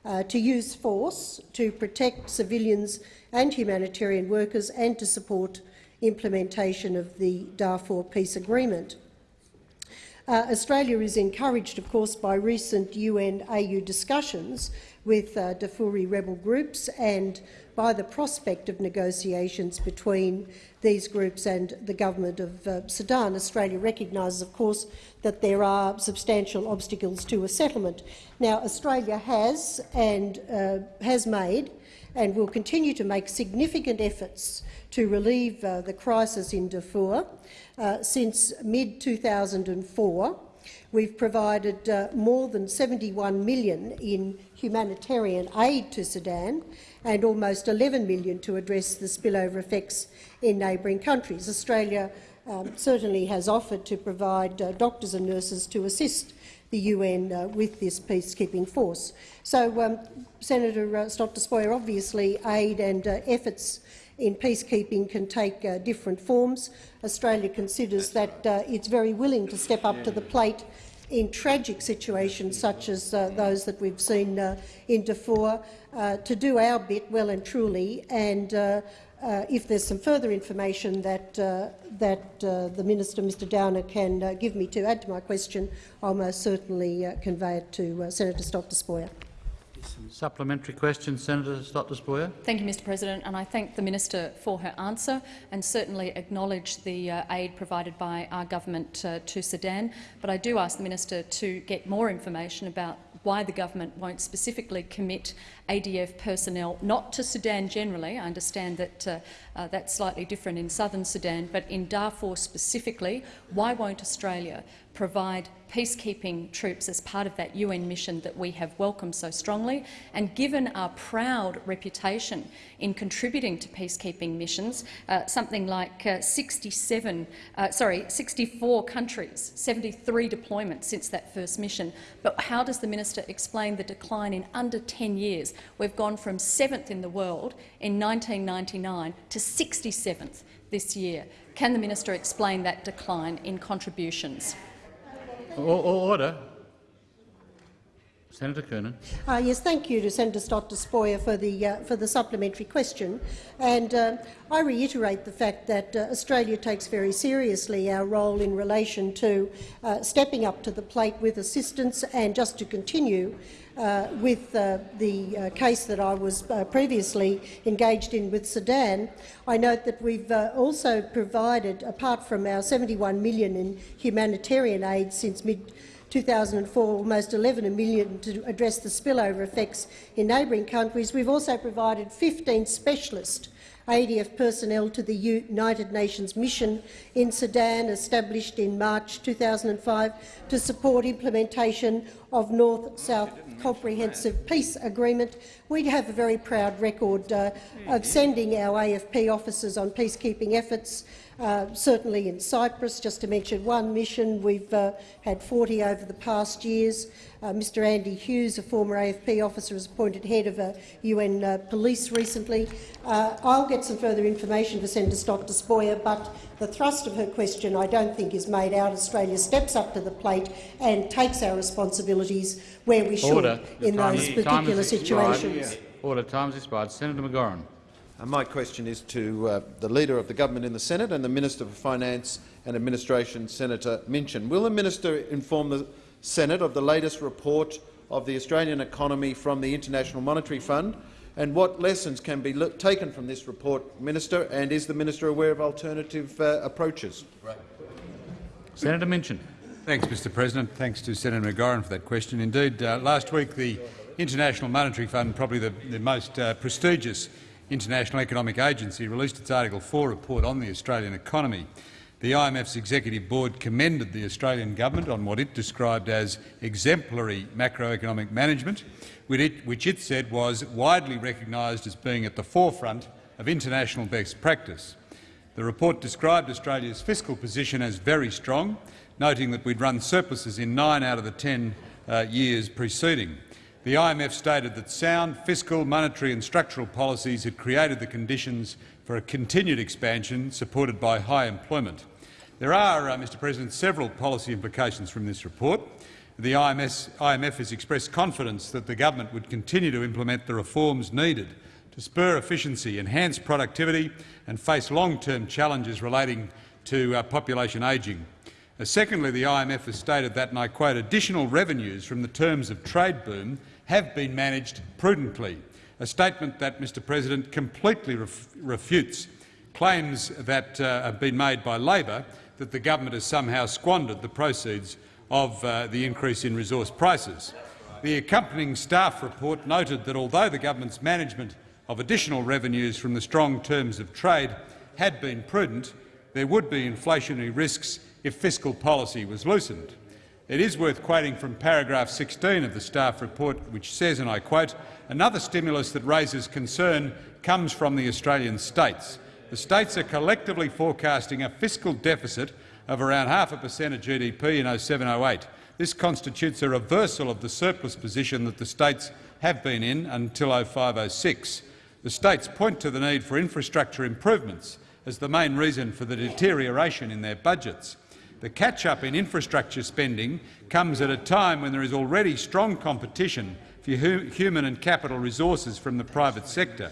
uh, to use force to protect civilians and humanitarian workers and to support implementation of the Darfur Peace Agreement. Uh, Australia is encouraged, of course, by recent UN-AU discussions with uh, Darfuri rebel groups and by the prospect of negotiations between these groups and the government of uh, Sudan. Australia recognises, of course, that there are substantial obstacles to a settlement. Now, Australia has and uh, has made and will continue to make significant efforts to relieve uh, the crisis in Darfur. Uh, since mid-2004, we've provided uh, more than 71 million in humanitarian aid to Sudan and almost 11 million to address the spillover effects in neighbouring countries. Australia um, certainly has offered to provide uh, doctors and nurses to assist the UN uh, with this peacekeeping force. So, um, Senator uh, Despoja, obviously aid and uh, efforts in peacekeeping can take uh, different forms. Australia considers that uh, it's very willing to step up to the plate in tragic situations such as uh, those that we've seen uh, in Darfur, uh, to do our bit well and truly. And uh, if there's some further information that, that the Minister, Mr Downer, can give me to add to my question, I'll most certainly convey it to Senator Stott Despoja. Supplementary question, Senator Stott Despoja. Thank you, Mr President, and I thank the minister for her answer and certainly acknowledge the uh, aid provided by our government uh, to Sudan. But I do ask the minister to get more information about why the government won't specifically commit ADF personnel, not to Sudan generally. I understand that uh, uh, that's slightly different in southern Sudan, but in Darfur specifically, why won't Australia provide peacekeeping troops as part of that UN mission that we have welcomed so strongly. And given our proud reputation in contributing to peacekeeping missions, uh, something like uh, 67, uh, sorry, 64 countries, 73 deployments since that first mission. But how does the minister explain the decline in under 10 years? We've gone from seventh in the world in 1999 to 67th this year. Can the minister explain that decline in contributions? Order. Senator Coonan. Uh, yes, thank you to Senator Stott Despoja for the uh, for the supplementary question, and uh, I reiterate the fact that uh, Australia takes very seriously our role in relation to uh, stepping up to the plate with assistance, and just to continue uh, with uh, the uh, case that I was uh, previously engaged in with Sudan, I note that we've uh, also provided, apart from our 71 million in humanitarian aid since mid 2004, almost 11 million to address the spillover effects in neighbouring countries. We've also provided 15 specialist ADF personnel to the United Nations mission in Sudan, established in March 2005 to support implementation of North-South Comprehensive Peace Agreement. We have a very proud record uh, of sending our AFP officers on peacekeeping efforts Uh, certainly in Cyprus, just to mention one mission, we've uh, had 40 over the past years. Uh, Mr Andy Hughes, a former AFP officer, was appointed head of uh, UN uh, police recently. Uh, I'll get some further information for Senator Stott Despoja, but the thrust of her question I don't think is made out. Australia steps up to the plate and takes our responsibilities where we should Order. in those particular situations. Order. Time expired. Senator McGauran. My question is to uh, the Leader of the Government in the Senate and the Minister for Finance and Administration, Senator Minchin. Will the minister inform the Senate of the latest report of the Australian economy from the International Monetary Fund and what lessons can be taken from this report, Minister, and is the minister aware of alternative uh, approaches? Senator Minchin. Thanks, Mr President. Thanks to Senator McGauran for that question. Indeed, uh, last week the International Monetary Fund, probably the, the most uh, prestigious international economic agency, released its Article 4 report on the Australian economy. The IMF's executive board commended the Australian government on what it described as exemplary macroeconomic management, which it, said was widely recognised as being at the forefront of international best practice. The report described Australia's fiscal position as very strong, noting that we'd run surpluses in nine out of the ten uh, years preceding. The IMF stated that sound fiscal, monetary and structural policies had created the conditions for a continued expansion supported by high employment. There are, uh, Mr President, several policy implications from this report. The IMS, IMF has expressed confidence that the government would continue to implement the reforms needed to spur efficiency, enhance productivity and face long-term challenges relating to uh, population ageing. Uh, secondly, the IMF has stated that, and I quote, additional revenues from the terms of trade boom have been managed prudently, a statement that, Mr President, completely ref refutes claims that uh, have been made by Labor that the government has somehow squandered the proceeds of uh, the increase in resource prices. The accompanying staff report noted that although the government's management of additional revenues from the strong terms of trade had been prudent, there would be inflationary risks if fiscal policy was loosened. It is worth quoting from paragraph 16 of the staff report, which says, and I quote, another stimulus that raises concern comes from the Australian states. The states are collectively forecasting a fiscal deficit of around half a per cent of GDP in 07-08. This constitutes a reversal of the surplus position that the states have been in until 05-06. The states point to the need for infrastructure improvements as the main reason for the deterioration in their budgets. The catch-up in infrastructure spending comes at a time when there is already strong competition for hu human and capital resources from the private sector.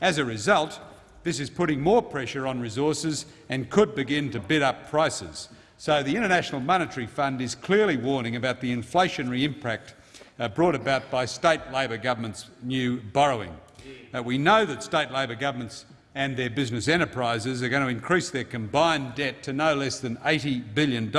As a result, this is putting more pressure on resources and could begin to bid up prices. So the International Monetary Fund is clearly warning about the inflationary impact uh, brought about by state Labor governments' new borrowing. Uh, we know that state Labor governments and their business enterprises are going to increase their combined debt to no less than $80 billion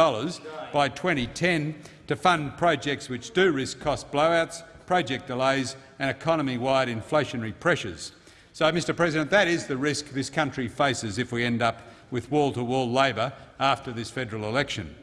by 2010 to fund projects which do risk cost blowouts, project delays and economy-wide inflationary pressures. So, Mr President, that is the risk this country faces if we end up with wall-to-wall -wall Labor after this federal election.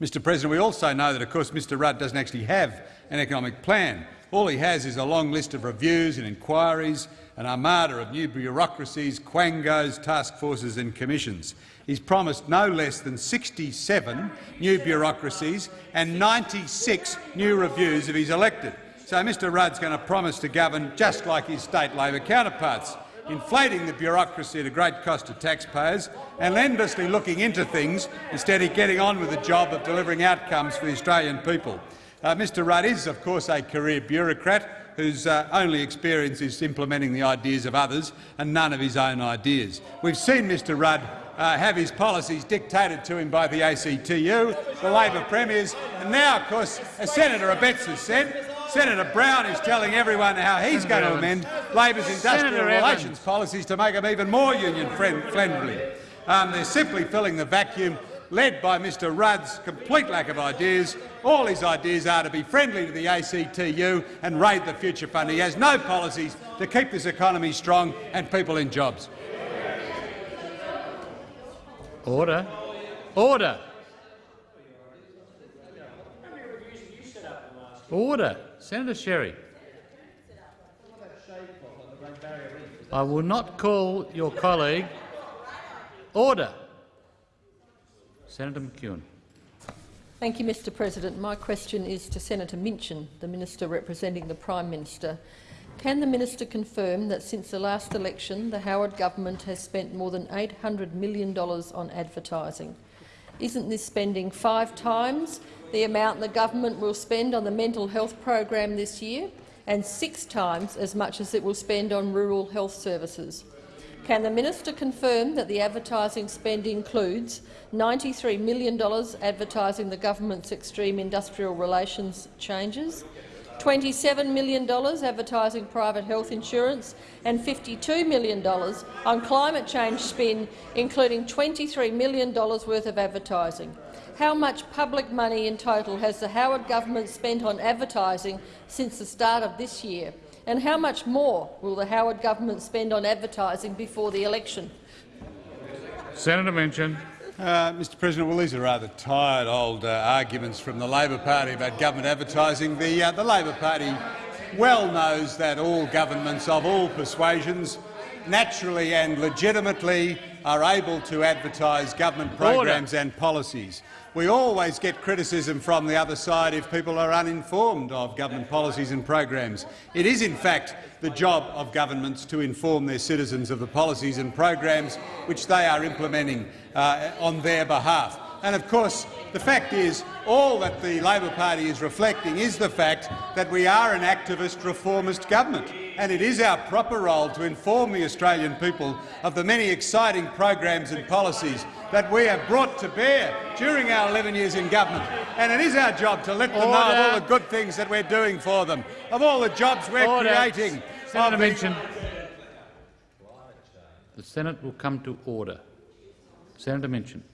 Mr President, we also know that, of course, Mr Rudd doesn't actually have an economic plan. All he has is a long list of reviews and inquiries, an armada of new bureaucracies, quangos, task forces and commissions. He's promised no less than 67 new bureaucracies and 96 new reviews if he's elected. So Mr Rudd's going to promise to govern just like his state Labor counterparts, inflating the bureaucracy at a great cost to taxpayers and endlessly looking into things instead of getting on with the job of delivering outcomes for the Australian people. Uh, Mr Rudd is, of course, a career bureaucrat whose uh, only experience is implementing the ideas of others and none of his own ideas. We've seen Mr Rudd uh, have his policies dictated to him by the ACTU, the Labor premiers, and now, of course, as Senator Abetz has said, Senator Brown is telling everyone how he's going to amend Labor's industrial Senator relations policies to make them even more union-friendly. Um, they're simply filling the vacuum led by Mr Rudd's complete lack of ideas. All his ideas are to be friendly to the ACTU and raid the future fund. He has no policies to keep this economy strong and people in jobs. Order. Order. Order. Senator Sherry. I will not call your colleague. Order. Senator McEwen. Thank you, Mr President. My question is to Senator Minchin, the Minister representing the Prime Minister. Can the minister confirm that since the last election the Howard government has spent more than $800 million on advertising? Isn't this spending five times the amount the government will spend on the mental health program this year and six times as much as it will spend on rural health services? Can the minister confirm that the advertising spend includes $93 million advertising the government's extreme industrial relations changes, $27 million advertising private health insurance and $52 million on climate change spin, including $23 million worth of advertising. How much public money in total has the Howard government spent on advertising since the start of this year? And how much more will the Howard government spend on advertising before the election? Senator Minchin. Uh, Mr President, well, these are rather tired old uh, arguments from the Labor Party about government advertising. The, uh, the Labor Party well knows that all governments of all persuasions naturally and legitimately are able to advertise government programs and policies. We always get criticism from the other side if people are uninformed of government policies and programs. It is, in fact, the job of governments to inform their citizens of the policies and programs which they are implementing uh, on their behalf. And of course, the fact is, all that the Labor Party is reflecting is the fact that we are an activist, reformist government, and it is our proper role to inform the Australian people of the many exciting programs and policies that we have brought to bear during our 11 years in government. And it is our job to let them Order. know of all the good things that we're doing for them, of all the jobs we're Order. creating. Senator Minchin. The Senate will come to order. Senator Minchin.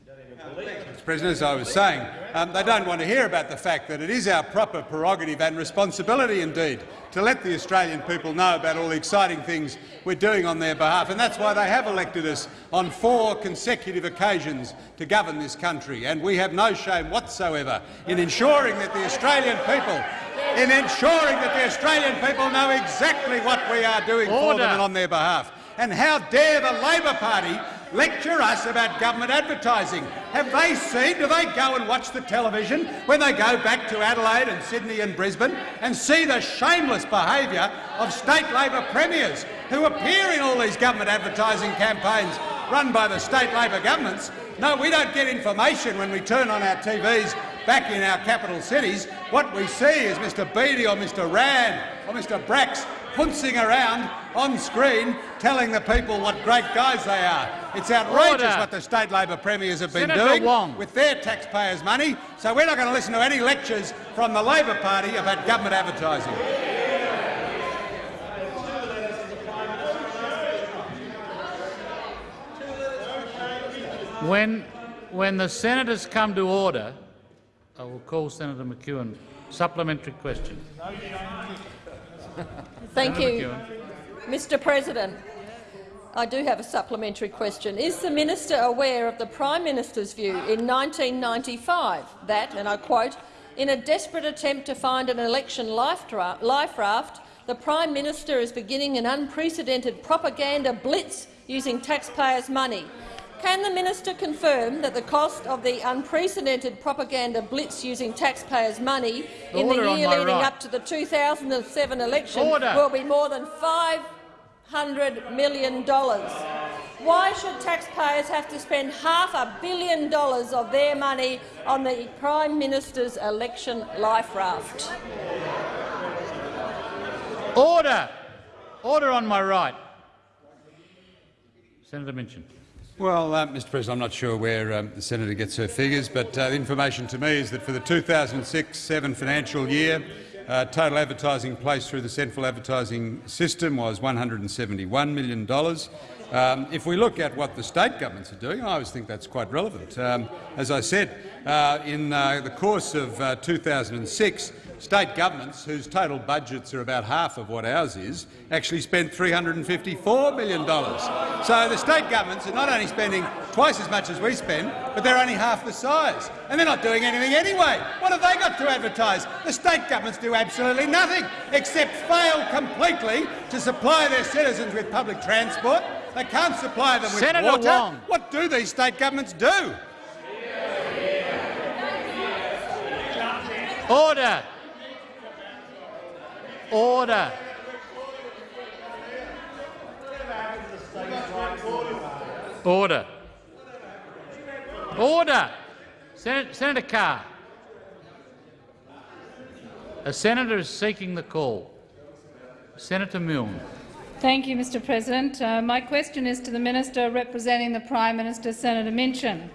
Mr President, as I was saying, um, they don't want to hear about the fact that it is our proper prerogative and responsibility indeed to let the Australian people know about all the exciting things we're doing on their behalf, and that's why they have elected us on four consecutive occasions to govern this country. And we have no shame whatsoever in ensuring that the Australian people in ensuring that the Australian people know exactly what we are doing for them and on their behalf. And how dare the Labor Party lecture us about government advertising? Have they seen, do they go and watch the television when they go back to Adelaide and Sydney and Brisbane and see the shameless behaviour of state Labor premiers who appear in all these government advertising campaigns run by the state Labor governments? No, we don't get information when we turn on our TVs back in our capital cities. What we see is Mr Beattie or Mr Rann or Mr Bracks puncing around on screen telling the people what great guys they are. It's outrageous Order. what the state Labor premiers have been Senator doing Wong. with their taxpayers' money, so we're not going to listen to any lectures from the Labor Party about government advertising. When, when the senators come to order, I will call Senator McEwen. Supplementary question. Thank Senator you, McEwen. Mr President. I do have a supplementary question. Is the minister aware of the Prime Minister's view in 1995 that, and I quote, in a desperate attempt to find an election life, raft, the Prime Minister is beginning an unprecedented propaganda blitz using taxpayers' money. Can the minister confirm that the cost of the unprecedented propaganda blitz using taxpayers' money in the year leading right. up to the 2007 election Order. will be more than $500 million? Why should taxpayers have to spend half a billion dollars of their money on the Prime Minister's election life raft? Order! Order on my right. Senator Minchin. Well, uh, Mr President, I'm not sure where um, the senator gets her figures, but uh, the information to me is that for the 2006-7 financial year, uh, total advertising placed through the central advertising system was $171 million. Um, if we look at what the state governments are doing, I always think that's quite relevant. Um, as I said, uh, in uh, the course of uh, 2006, State governments, whose total budgets are about half of what ours is, actually spent three hundred and fifty-four million dollars. So the state governments are not only spending twice as much as we spend, but they're only half the size. And they're not doing anything anyway. What have they got to advertise? The state governments do absolutely nothing except fail completely to supply their citizens with public transport. They can't supply them with Senator water. Wong. What do these state governments do? Order. Order. Order. Order. Sen Senator Carr. A senator is seeking the call. Senator Milne. Thank you, Mr President. Uh, my question is to the minister representing the Prime Minister, Senator Minchin.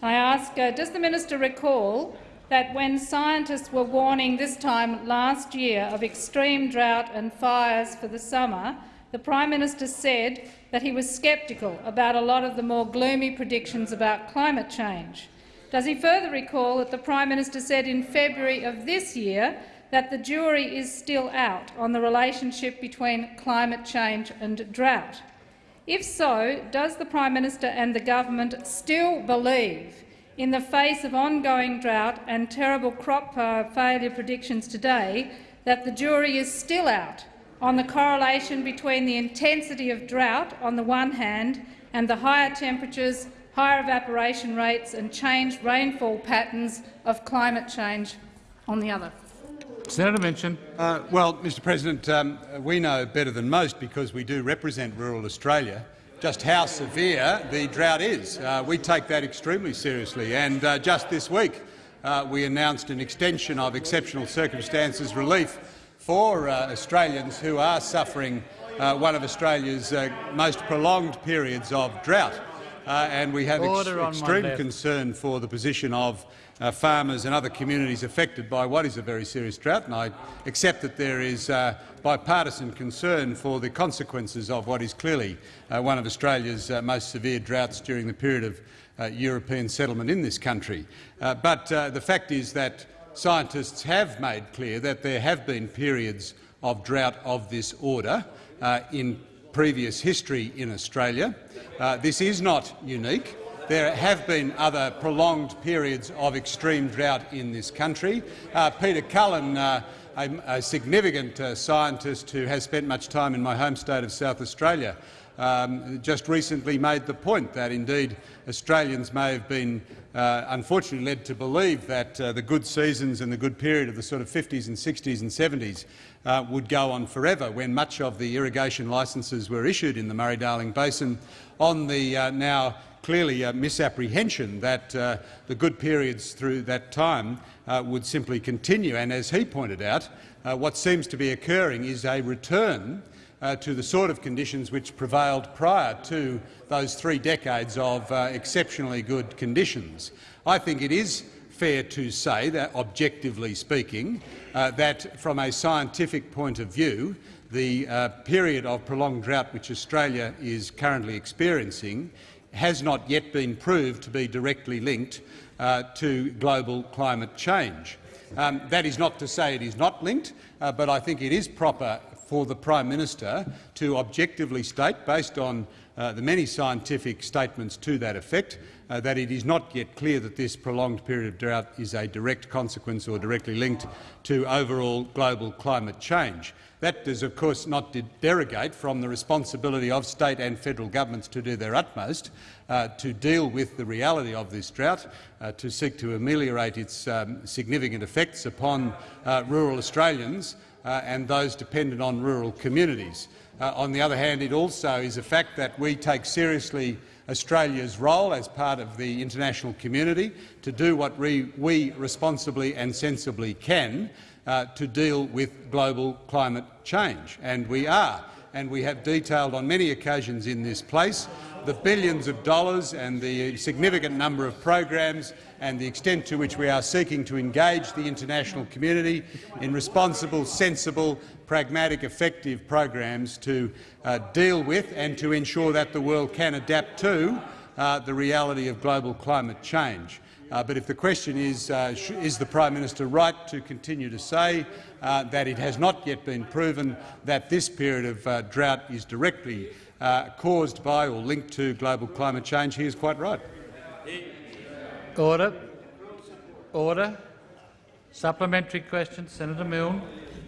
I ask, uh, does the minister recall that when scientists were warning this time last year of extreme drought and fires for the summer, the Prime Minister said that he was sceptical about a lot of the more gloomy predictions about climate change. Does he further recall that the Prime Minister said in February of this year that the jury is still out on the relationship between climate change and drought? If so, does the Prime Minister and the government still believe, in the face of ongoing drought and terrible crop uh, failure predictions today, that the jury is still out on the correlation between the intensity of drought on the one hand and the higher temperatures, higher evaporation rates and changed rainfall patterns of climate change on the other? Senator Minchin. Uh, well, Mr President, um, we know better than most, because we do represent rural Australia, just how severe the drought is. Uh, we take that extremely seriously, and uh, just this week uh, we announced an extension of exceptional circumstances relief for uh, Australians who are suffering uh, one of Australia's most prolonged periods of drought. and we have ex extreme concern for the position of uh, farmers and other communities affected by what is a very serious drought, and I accept that there is uh, bipartisan concern for the consequences of what is clearly uh, one of Australia's uh, most severe droughts during the period of uh, European settlement in this country. Uh, but the fact is that scientists have made clear that there have been periods of drought of this order in previous history in Australia. this is not unique. There have been other prolonged periods of extreme drought in this country. Uh, Peter Cullen, uh, a, a, significant uh, scientist who has spent much time in my home state of South Australia, um, just recently made the point that indeed Australians may have been uh, unfortunately led to believe that uh, the good seasons and the good period of the sort of 50s and 60s and 70s uh, would go on forever when much of the irrigation licences were issued in the Murray-Darling Basin on the now clearly a misapprehension that uh, the good periods through that time uh, would simply continue. And as he pointed out, uh, what seems to be occurring is a return uh, to the sort of conditions which prevailed prior to those three decades of uh, exceptionally good conditions. I think it is fair to say that, objectively speaking, uh, that from a scientific point of view, the period of prolonged drought which Australia is currently experiencing has not yet been proved to be directly linked uh, to global climate change. Um, that is not to say it is not linked, uh, but I think it is proper for the Prime Minister to objectively state, based on uh, the many scientific statements to that effect, uh, that it is not yet clear that this prolonged period of drought is a direct consequence or directly linked to overall global climate change. That does, of course, not derogate from the responsibility of state and federal governments to do their utmost uh, to deal with the reality of this drought, uh, to seek to ameliorate its um, significant effects upon uh, rural Australians uh, and those dependent on rural communities. On the other hand, it also is a fact that we take seriously Australia's role as part of the international community to do what we, responsibly and sensibly can uh, to deal with global climate change, and we are. And we have detailed on many occasions in this place the billions of dollars and the significant number of programs and the extent to which we are seeking to engage the international community in responsible, sensible, pragmatic, effective programs to uh, deal with and to ensure that the world can adapt to uh, the reality of global climate change. Uh, but if the question is, uh, is the Prime Minister right to continue to say uh, that it has not yet been proven that this period of uh, drought is directly uh, caused by or linked to global climate change, he is quite right. Order. Order. Supplementary question, Senator Milne.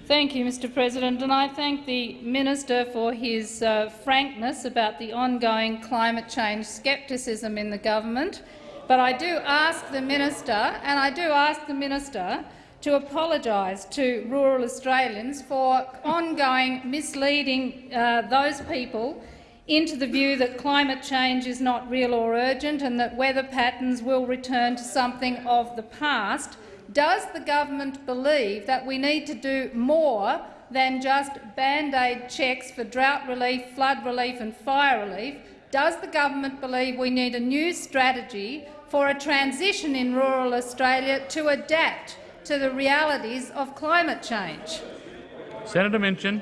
Thank you, Mr President, and I thank the minister for his uh, frankness about the ongoing climate change scepticism in the government. But I do ask the minister, and I do ask the minister to apologise to rural Australians for ongoing misleading uh, those people into the view that climate change is not real or urgent and that weather patterns will return to something of the past. Does the government believe that we need to do more than just band-aid checks for drought relief, flood relief and fire relief? Does the government believe we need a new strategy for a transition in rural Australia to adapt to the realities of climate change? Senator Minchin.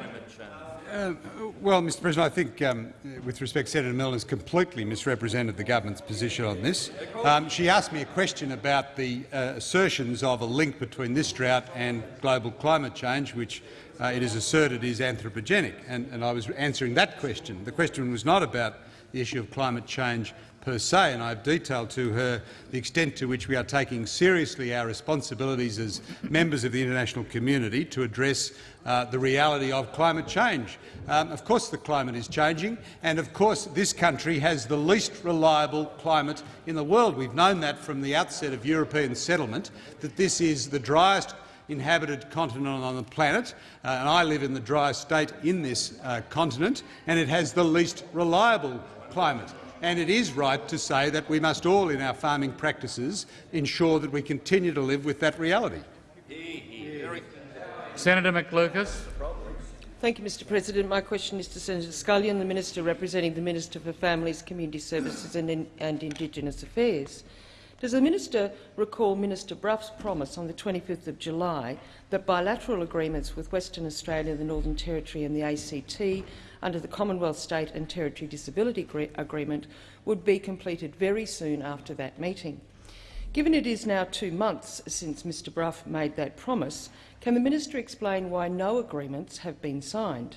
Uh, well, Mr President, I think, um, with respect, Senator Milne has completely misrepresented the government's position on this. Um, she asked me a question about the uh, assertions of a link between this drought and global climate change, which uh, it is asserted is anthropogenic, and, and I was answering that question. The question was not about the issue of climate change per se, and I've detailed to her the extent to which we are taking seriously our responsibilities as members of the international community to address uh, the reality of climate change. Um, of course the climate is changing, and of course this country has the least reliable climate in the world. We've known that from the outset of European settlement, that this is the driest inhabited continent on the planet, uh, and I live in the driest state in this uh, continent, and it has the least reliable climate and it is right to say that we must all, in our farming practices, ensure that we continue to live with that reality. Senator McLucas. Thank you, Mr President. My question is to Senator Scullion, the Minister representing the Minister for Families, Community Services and, and Indigenous Affairs. Does the minister recall Minister Brough's promise on the 25th of July that bilateral agreements with Western Australia, the Northern Territory and the ACT under the Commonwealth State and Territory Disability Agreement would be completed very soon after that meeting. Given it is now two months since Mr Brough made that promise, can the minister explain why no agreements have been signed?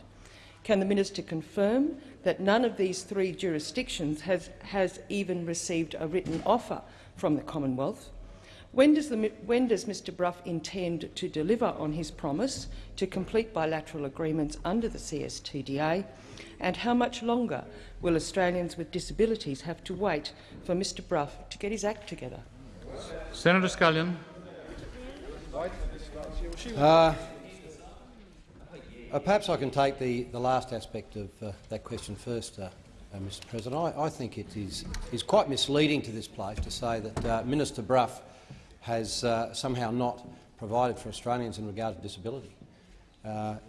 Can the minister confirm that none of these three jurisdictions has, has even received a written offer from the Commonwealth? When does, the, when does, Mr Brough intend to deliver on his promise to complete bilateral agreements under the CSTDA? And how much longer will Australians with disabilities have to wait for Mr Brough to get his act together? Senator Scullion. Uh, uh, perhaps I can take the, the last aspect of uh, that question first, uh, uh, Mr President. I, I, think it is, is quite misleading to this place to say that uh, Minister Brough has somehow not provided for Australians in regard to disability.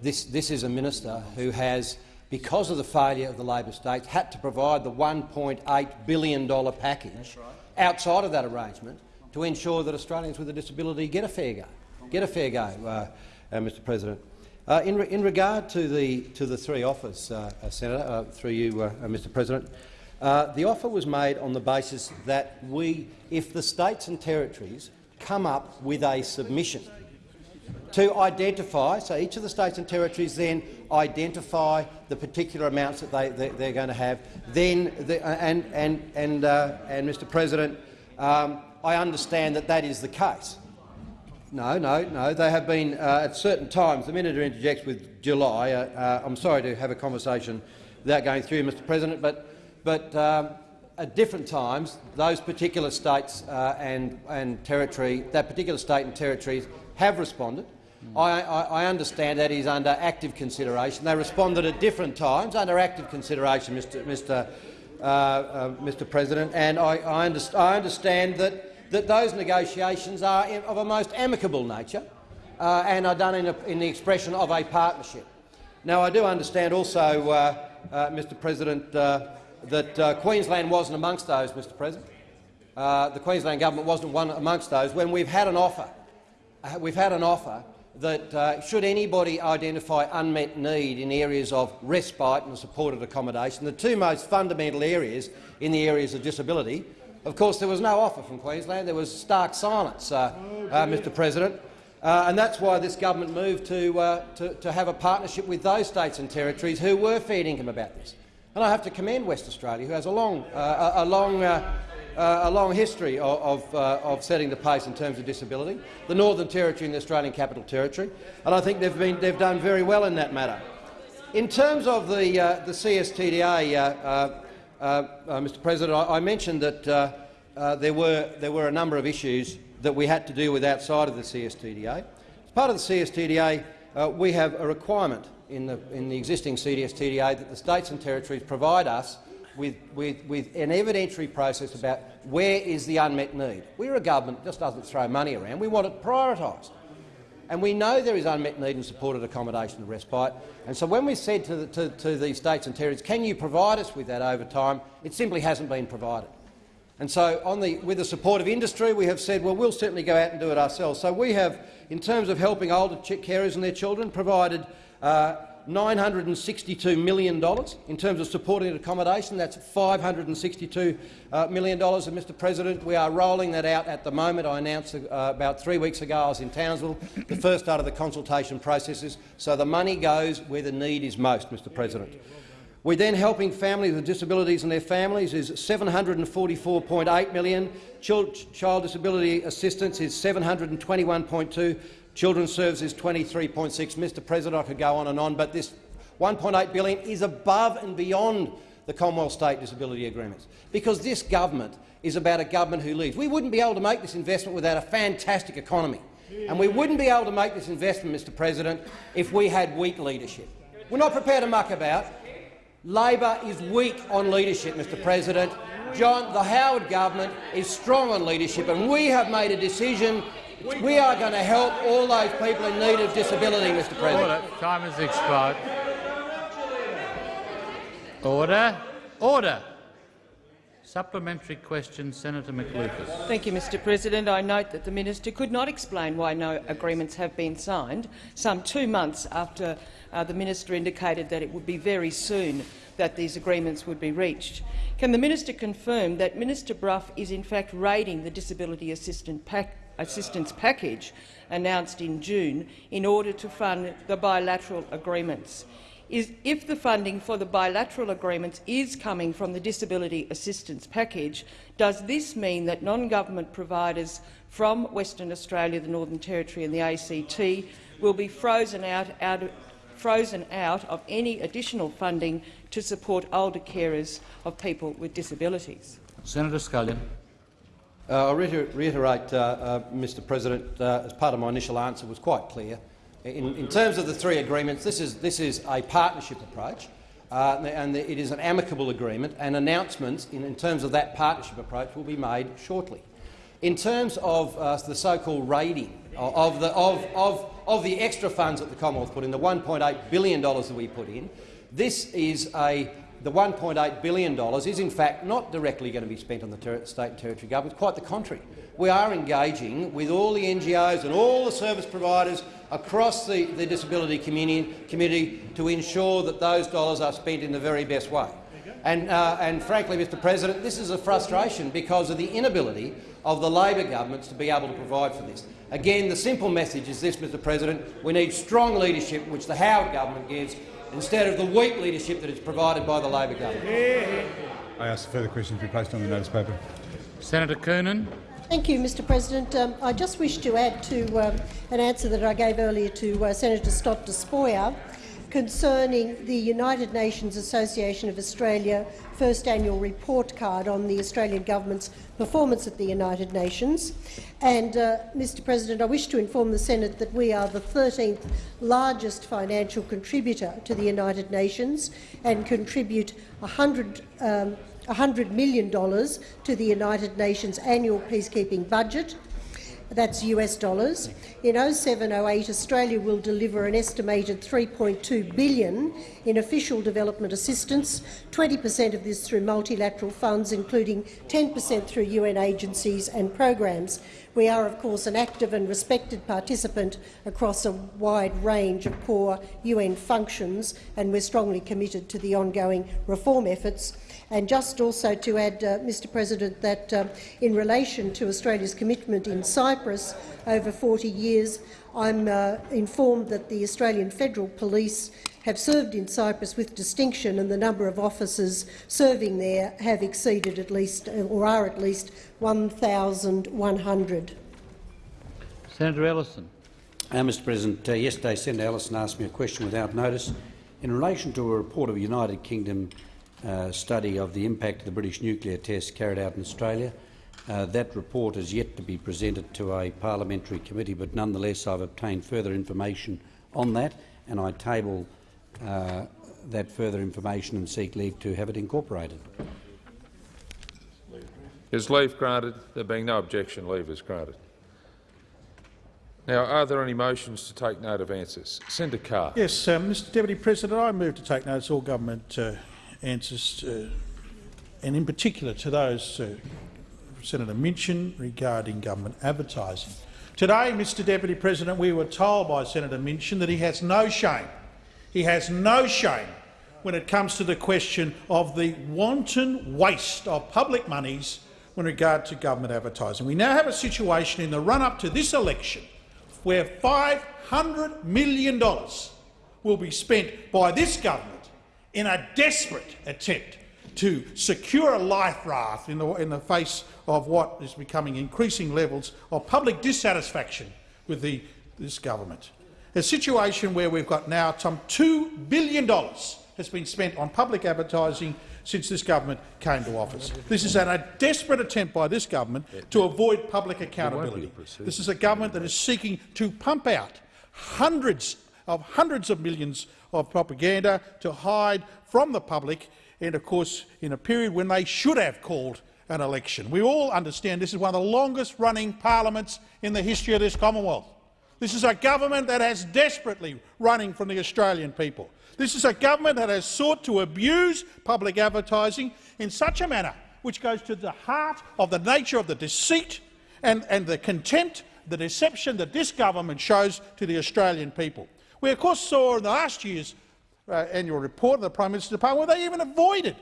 this, this is a minister who has, because of the failure of the Labor states, had to provide the $1.8 billion package outside of that arrangement to ensure that Australians with a disability get a fair go. Get a fair go, uh, uh, Mr. President. Uh, in, re in, regard to the to the three offers, uh, uh, Senator, uh, through you, Mr. President, the offer was made on the basis that we, if the states and territories come up with a submission to identify, so each of the states and territories then identify the particular amounts that they, they, are going to have. Then, the, and, and, and, uh, and Mr President, um, I understand that that is the case. No, no, no. They have been uh, at certain times. The minister interjects with July. Uh, uh, I'm sorry to have a conversation without going through, Mr. President, but, but um, at different times, those particular states uh, and, and territory, that particular state and territories have responded. I, I, I, understand that is under active consideration. They responded at different times under active consideration, Mr. Mr. Uh, uh, Mr. President, and I, I, underst I understand that that those negotiations are of a most amicable nature uh, and are done in, a, in, the expression of a partnership. Now, I do understand also, uh, uh, Mr President, uh, that uh, Queensland wasn't amongst those, Mr President. Uh, the Queensland government wasn't one amongst those when we've had an offer. we've had an offer that should anybody identify unmet need in areas of respite and supported accommodation, the two most fundamental areas in the areas of disability, of course, there was no offer from Queensland. There was stark silence, uh, uh, Mr President. Uh, and that's why this government moved to, uh, to, to, have a partnership with those states and territories who were fair income about this. And I have to commend West Australia, who has a long, uh, a, a, long, uh, a long history of, of, of, setting the pace in terms of disability, the Northern Territory and the Australian Capital Territory, and I think they've, been, they've done very well in that matter. In terms of the, the CSTDA, uh, uh, Mr President, I, I mentioned that uh, there, were, there were a number of issues that we had to deal with outside of the CSTDA. As part of the CSTDA, uh, we have a requirement in the, in the existing CSTDA that the states and territories provide us with, with, with an evidentiary process about where is the unmet need. We're a government that just doesn't throw money around. We want it prioritised. And we know there is unmet need in supported accommodation and respite. And so when we said to, the, to, to the states and territories, can you provide us with that over time, it simply hasn't been provided. And so, the, with the support of industry, we have said, well, we'll certainly go out and do it ourselves. So we have, in terms of helping older carers and their children, provided $962 million. In terms of supporting accommodation, that's 562 uh. And, Mr President, we are rolling that out at the moment. I announced uh, about three weeks ago I was in Townsville, the first start of the consultation processes. So the money goes where the need is most, Mr President. We're then helping families with disabilities and their families is $744.8 million. Child, child disability assistance is $721.2 Children's Services 23.6. Mr President, I could go on and on, but this 1.8 billion is above and beyond the Commonwealth State Disability Agreements, because this government is about a government who leads. We wouldn't be able to make this investment without a fantastic economy, and we wouldn't be able to make this investment, Mr President, if we had weak leadership. We're not prepared to muck about. Labor is weak on leadership, Mr President. John, the Howard government is strong on leadership, and we have made a decision we are going to help all those people in need of disability, Mr President. Order. Time has expired. Order. Order. Supplementary question, Senator McLucas. Thank you, Mr President. I note that the minister could not explain why no agreements have been signed, some two months after uh, the minister indicated that it would be very soon that these agreements would be reached. Can the minister confirm that Minister Brough is in fact raiding the disability assistance pact assistance package announced in June in order to fund the bilateral agreements. Is, if the funding for the bilateral agreements is coming from the disability assistance package, does this mean that non-government providers from Western Australia, the Northern Territory and the ACT will be frozen out, out, frozen out of any additional funding to support older carers of people with disabilities? Senator Scullion. Uh, I'll reiterate, uh, uh, Mr President, uh, as part of my initial answer was quite clear. In, in, terms of the three agreements, this is, this is a partnership approach, and it is an amicable agreement, and announcements in, in, terms of that partnership approach will be made shortly. In terms of the so-called raiding of the, of, of, of the extra funds that the Commonwealth put in, the $1.8 billion that we put in, this is a the $1.8 billion is in fact not directly going to be spent on the state and territory governments, quite the contrary. We are engaging with all the NGOs and all the service providers across the, the disability community, community, to ensure that those dollars are spent in the very best way. And, uh, and frankly, Mr President, this is a frustration because of the inability of the Labor governments to be able to provide for this. Again, the simple message is this, Mr President. We need strong leadership, which the Howard government gives, instead of the weak leadership that is provided by the Labor government. I ask a further questions to be placed on the notice paper. Senator Coonan. Thank you, Mr President. Um, I just wish to add to um, an answer that I gave earlier to uh, Senator Stott Despoja concerning the United Nations Association of Australia first annual report card on the Australian government's performance at the United Nations. And, uh, Mr President, I wish to inform the Senate that we are the 13th largest financial contributor to the United Nations and contribute 100, um, $100 million to the United Nations annual peacekeeping budget that's US dollars. In 0708, Australia will deliver an estimated 3.2 billion in official development assistance, 20 per cent of this through multilateral funds, including 10 per cent through UN agencies and programs. We are, of course, an active and respected participant across a wide range of core UN functions, and we're strongly committed to the ongoing reform efforts and just also to add, uh, Mr President, that uh, in relation to Australia's commitment in Cyprus over 40 years, I'm uh, informed that the Australian Federal Police have served in Cyprus with distinction and the number of officers serving there have exceeded at least, uh, or are at least 1,100. Senator Ellison. Uh, Mr President, uh, yesterday Senator Allison asked me a question without notice in relation to a report of a United Kingdom uh, study of the impact of the British nuclear tests carried out in Australia. Uh, that report is yet to be presented to a parliamentary committee, but nonetheless I've obtained further information on that, and I table uh, that further information and seek leave to have it incorporated. Is leave granted? There being no objection, leave is granted. Now, are there any motions to take note of answers? Senator Carr. Yes, uh, Mr Deputy President, I move to take notice of all government uh, answers, uh, and in particular to those uh, Senator Minchin regarding government advertising. Today, Mr Deputy President, we were told by Senator Minchin that he has no shame. He has no shame when it comes to the question of the wanton waste of public monies in regard to government advertising. We now have a situation in the run-up to this election where $500 million will be spent by this government in a desperate attempt to secure a life raft in the, in the face of what is becoming increasing levels of public dissatisfaction with the, this government. A situation where we've got now some $2 billion has been spent on public advertising since this government came to office. This is an, a desperate attempt by this government to avoid public accountability. This is a government that is seeking to pump out hundreds of hundreds of millions of propaganda to hide from the public and, of course, in a period when they should have called an election. We all understand this is one of the longest-running parliaments in the history of this Commonwealth. This is a government that has desperately running from the Australian people. This is a government that has sought to abuse public advertising in such a manner which goes to the heart of the nature of the deceit and, and the contempt, the deception that this government shows to the Australian people. We, of course, saw in the last year's uh, annual report of the Prime Minister's Department where they even avoided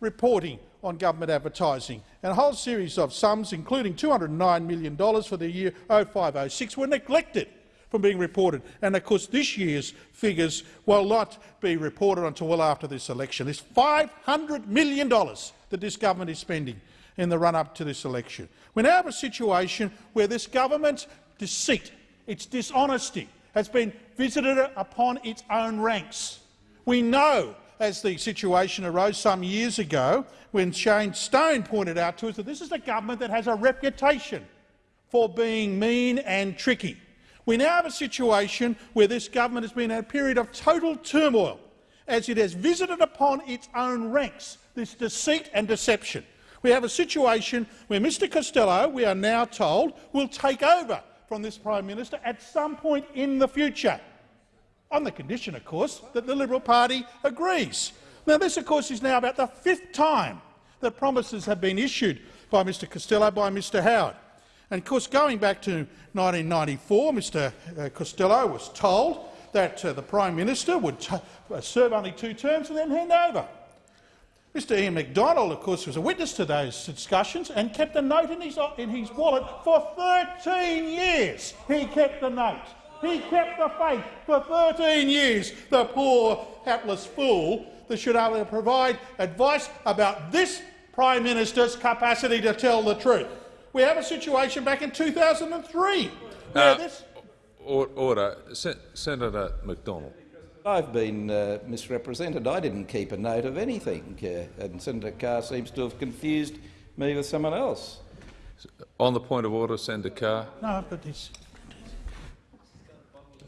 reporting on government advertising, and a whole series of sums, including $209 million for the year 0506, were neglected from being reported. And of course, this year's figures will not be reported until well after this election. This $500 million that this government is spending in the run-up to this election. We now have a situation where this government's deceit, its dishonesty, has been visited upon its own ranks. We know, as the situation arose some years ago, when Shane Stone pointed out to us that this is a government that has a reputation for being mean and tricky. We now have a situation where this government has been in a period of total turmoil as it has visited upon its own ranks this deceit and deception. We have a situation where Mr Costello, we are now told, will take over from this Prime Minister at some point in the future, on the condition, of course, that the Liberal Party agrees. Now, this, of course, is now about the fifth time that promises have been issued by Mr Costello by Mr Howard. And of course, going back to 1994, Mr uh, Costello was told that uh, the Prime Minister would uh, serve only two terms and then hand over. Mr Ian Macdonald, of course, was a witness to those discussions and kept a note in his, in his wallet for 13 years. He kept the note. He kept the faith for 13 years, the poor, hapless fool that should only provide advice about this Prime Minister's capacity to tell the truth. We have a situation back in 2003 where Uh, this Order. Se Senator Macdonald. I've been uh, misrepresented. I didn't keep a note of anything, uh, and Senator Carr seems to have confused me with someone else. On the point of order, Senator Carr. No, but it's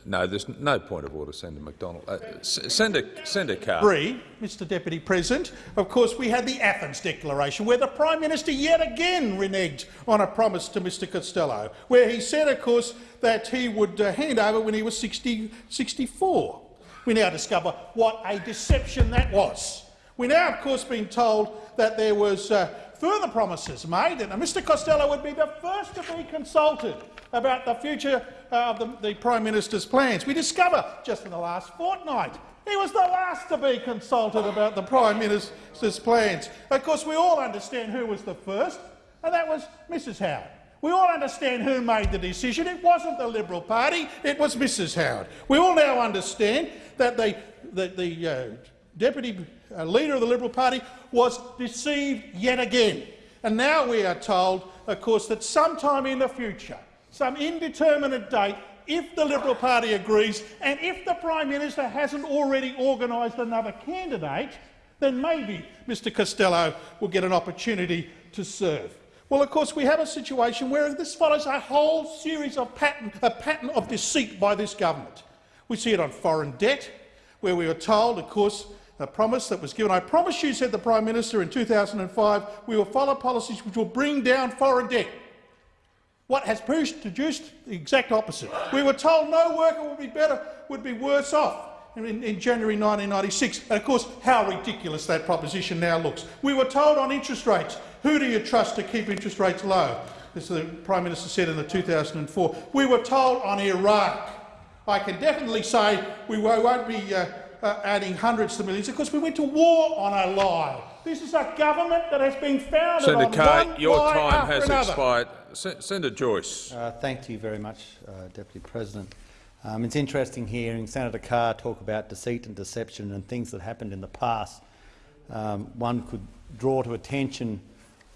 No, there's no point of order, Senator Macdonald. Uh, Senator, Senator Carr. Three, Mr Deputy President, of course we had the Athens Declaration where the Prime Minister yet again reneged on a promise to Mr Costello, where he said, of course, that he would uh, hand over when he was 60, 64. We now discover what a deception that was. We're now, of course, been told that there was uh, further promises made and that Mr Costello would be the first to be consulted about the future uh, of the, the Prime Minister's plans. We discover just in the last fortnight he was the last to be consulted about the Prime Minister's plans. Of course, we all understand who was the first, and that was Mrs Howard. We all understand who made the decision. It wasn't the Liberal Party, it was Mrs Howard. We all now understand that the, the, uh, Deputy uh, Leader of the Liberal Party was deceived yet again. And now we are told, of course, that sometime in the future, some indeterminate date, if the Liberal Party agrees and if the Prime Minister hasn't already organised another candidate, then maybe Mr Costello will get an opportunity to serve. Well, of course, we have a situation where this follows a whole series of pattern, a pattern of deceit by this government. We see it on foreign debt, where we were told, of course, a promise that was given. I promise you, said the Prime Minister in 2005, we will follow policies which will bring down foreign debt. What has produced the exact opposite. We were told no worker would be better, would be worse off in, in, January 1996. And of course, how ridiculous that proposition now looks. We were told on interest rates, who do you trust to keep interest rates low? As the Prime Minister said in the 2004. We were told on Iraq. I can definitely say we won't be uh, uh, adding hundreds of millions because we went to war on a lie. This is a government that has been founded Senator on Carr, one your lie time has another. expired. Senator Joyce. Uh, thank you very much, uh, Deputy President. Um, it's interesting hearing Senator Carr talk about deceit and deception and things that happened in the past. Um, one could draw to attention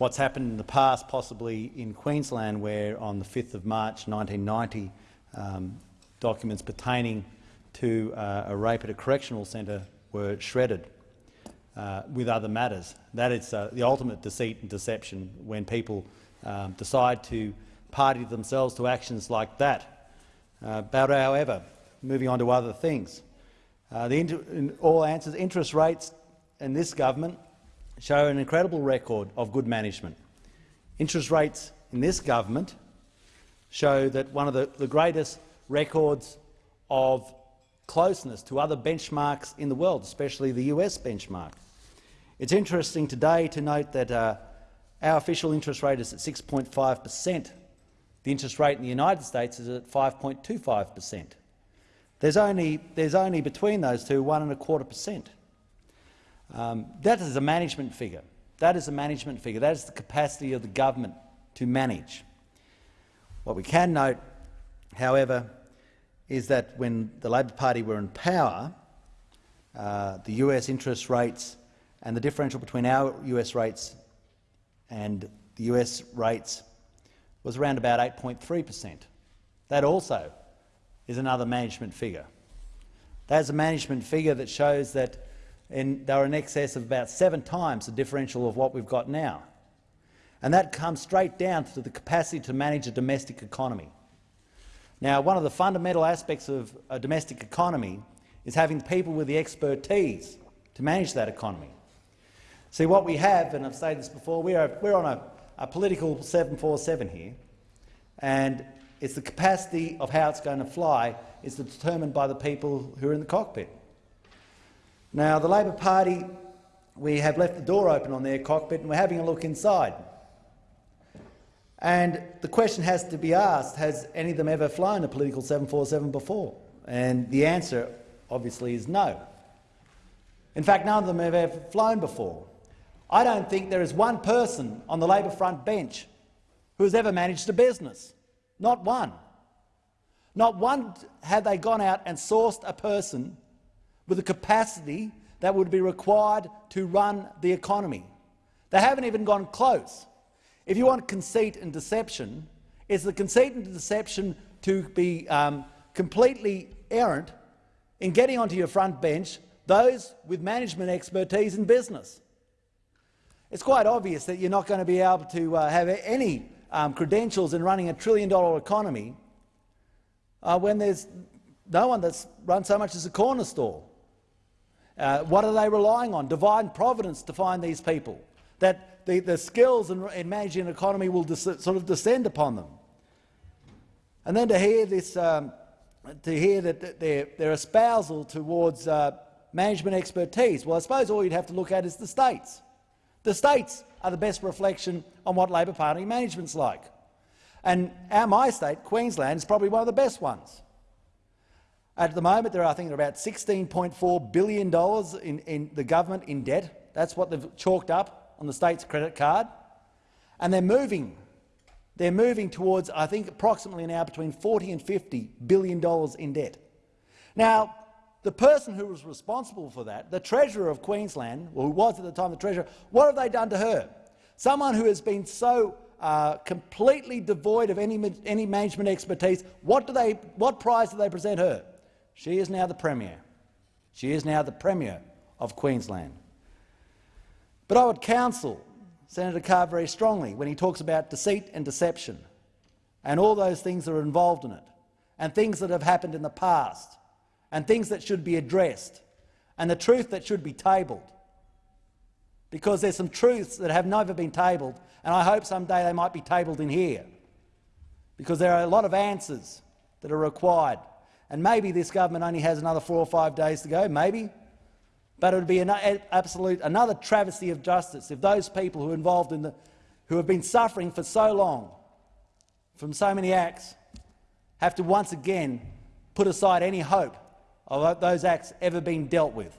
what's happened in the past, possibly in Queensland, where on the 5th of March 1990, um, documents pertaining to uh, a rape at a correctional centre were shredded uh, with other matters. That is uh, the ultimate deceit and deception when people um, decide to party themselves to actions like that. Uh, but however, moving on to other things, uh, all answers, interest rates in this government show an incredible record of good management. Interest rates in this government show that one of the, the greatest records of closeness to other benchmarks in the world, especially the US benchmark. It's interesting today to note that uh, our official interest rate is at 6.5 per cent. The interest rate in the United States is at 5.25 per cent. There's only, there's only between those two one and a quarter percent. Um, that is a management figure. That is a management figure. That is the capacity of the government to manage. What we can note, however, is that when the Labor Party were in power, uh, the US interest rates and the differential between our US rates and the US rates was around about 8.3 per cent. That also is another management figure. That's a management figure that shows that in, they were in excess of about seven times the differential of what we've got now. And that comes straight down to the capacity to manage a domestic economy. Now, one of the fundamental aspects of a domestic economy is having people with the expertise to manage that economy. See, what we have, and I've said this before, we are, we're on a, a political 747 here, and it's the capacity of how it's going to fly is determined by the people who are in the cockpit. Now, the Labor Party, we have left the door open on their cockpit and we're having a look inside. And the question has to be asked, has any of them ever flown a political 747 before? And the answer, obviously, is no. In fact, none of them have ever flown before. I don't think there is one person on the Labor front bench who has ever managed a business. Not one. Not one have they gone out and sourced a person with the capacity that would be required to run the economy. They haven't even gone close. If you want conceit and deception, it's the conceit and deception to be um, completely errant in getting onto your front bench those with management expertise in business. It's quite obvious that you're not going to be able to uh, have any um, credentials in running a trillion-dollar economy uh, when there's no one that's run so much as a corner store. Uh, what are they relying on? Divine providence to find these people, that the, the skills in, in managing an economy will sort of descend upon them. And then to hear this, um, to hear that their, their espousal towards uh, management expertise, well, I suppose all you'd have to look at is the states. The states are the best reflection on what Labor Party management's like. And our, my state, Queensland, is probably one of the best ones. At the moment, there are, I think, about $16.4 billion in, in the government in debt. That's what they've chalked up on the state's credit card. And they're moving. They're moving towards, I think, approximately now between 40 and $50 billion in debt. Now, the person who was responsible for that, the Treasurer of Queensland, or who was at the time the Treasurer, what have they done to her? Someone who has been so uh, completely devoid of any, any management expertise, what, do they, what prize do they present her? She is now the Premier. She is now the Premier of Queensland. But I would counsel Senator Carr very strongly when he talks about deceit and deception and all those things that are involved in it and things that have happened in the past and things that should be addressed and the truth that should be tabled. Because there's some truths that have never been tabled and I hope someday they might be tabled in here because there are a lot of answers that are required. And maybe this government only has another four or five days to go, maybe. But it would be an absolute another travesty of justice if those people who are involved in the, who have been suffering for so long from so many acts have to once again put aside any hope of those acts ever being dealt with.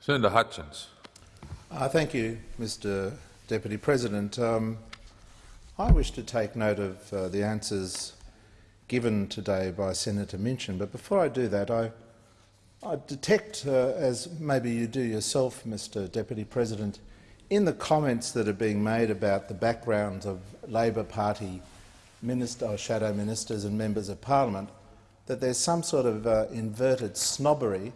Senator Hutchins. Uh, thank you, Mr Deputy President. Um, I wish to take note of uh, the answers given today by Senator Minchin, but before I do that, I, I detect, uh, as maybe you do yourself, Mr Deputy President, in the comments that are being made about the backgrounds of Labor Party minister, shadow ministers and members of parliament, that there's some sort of uh, inverted snobbery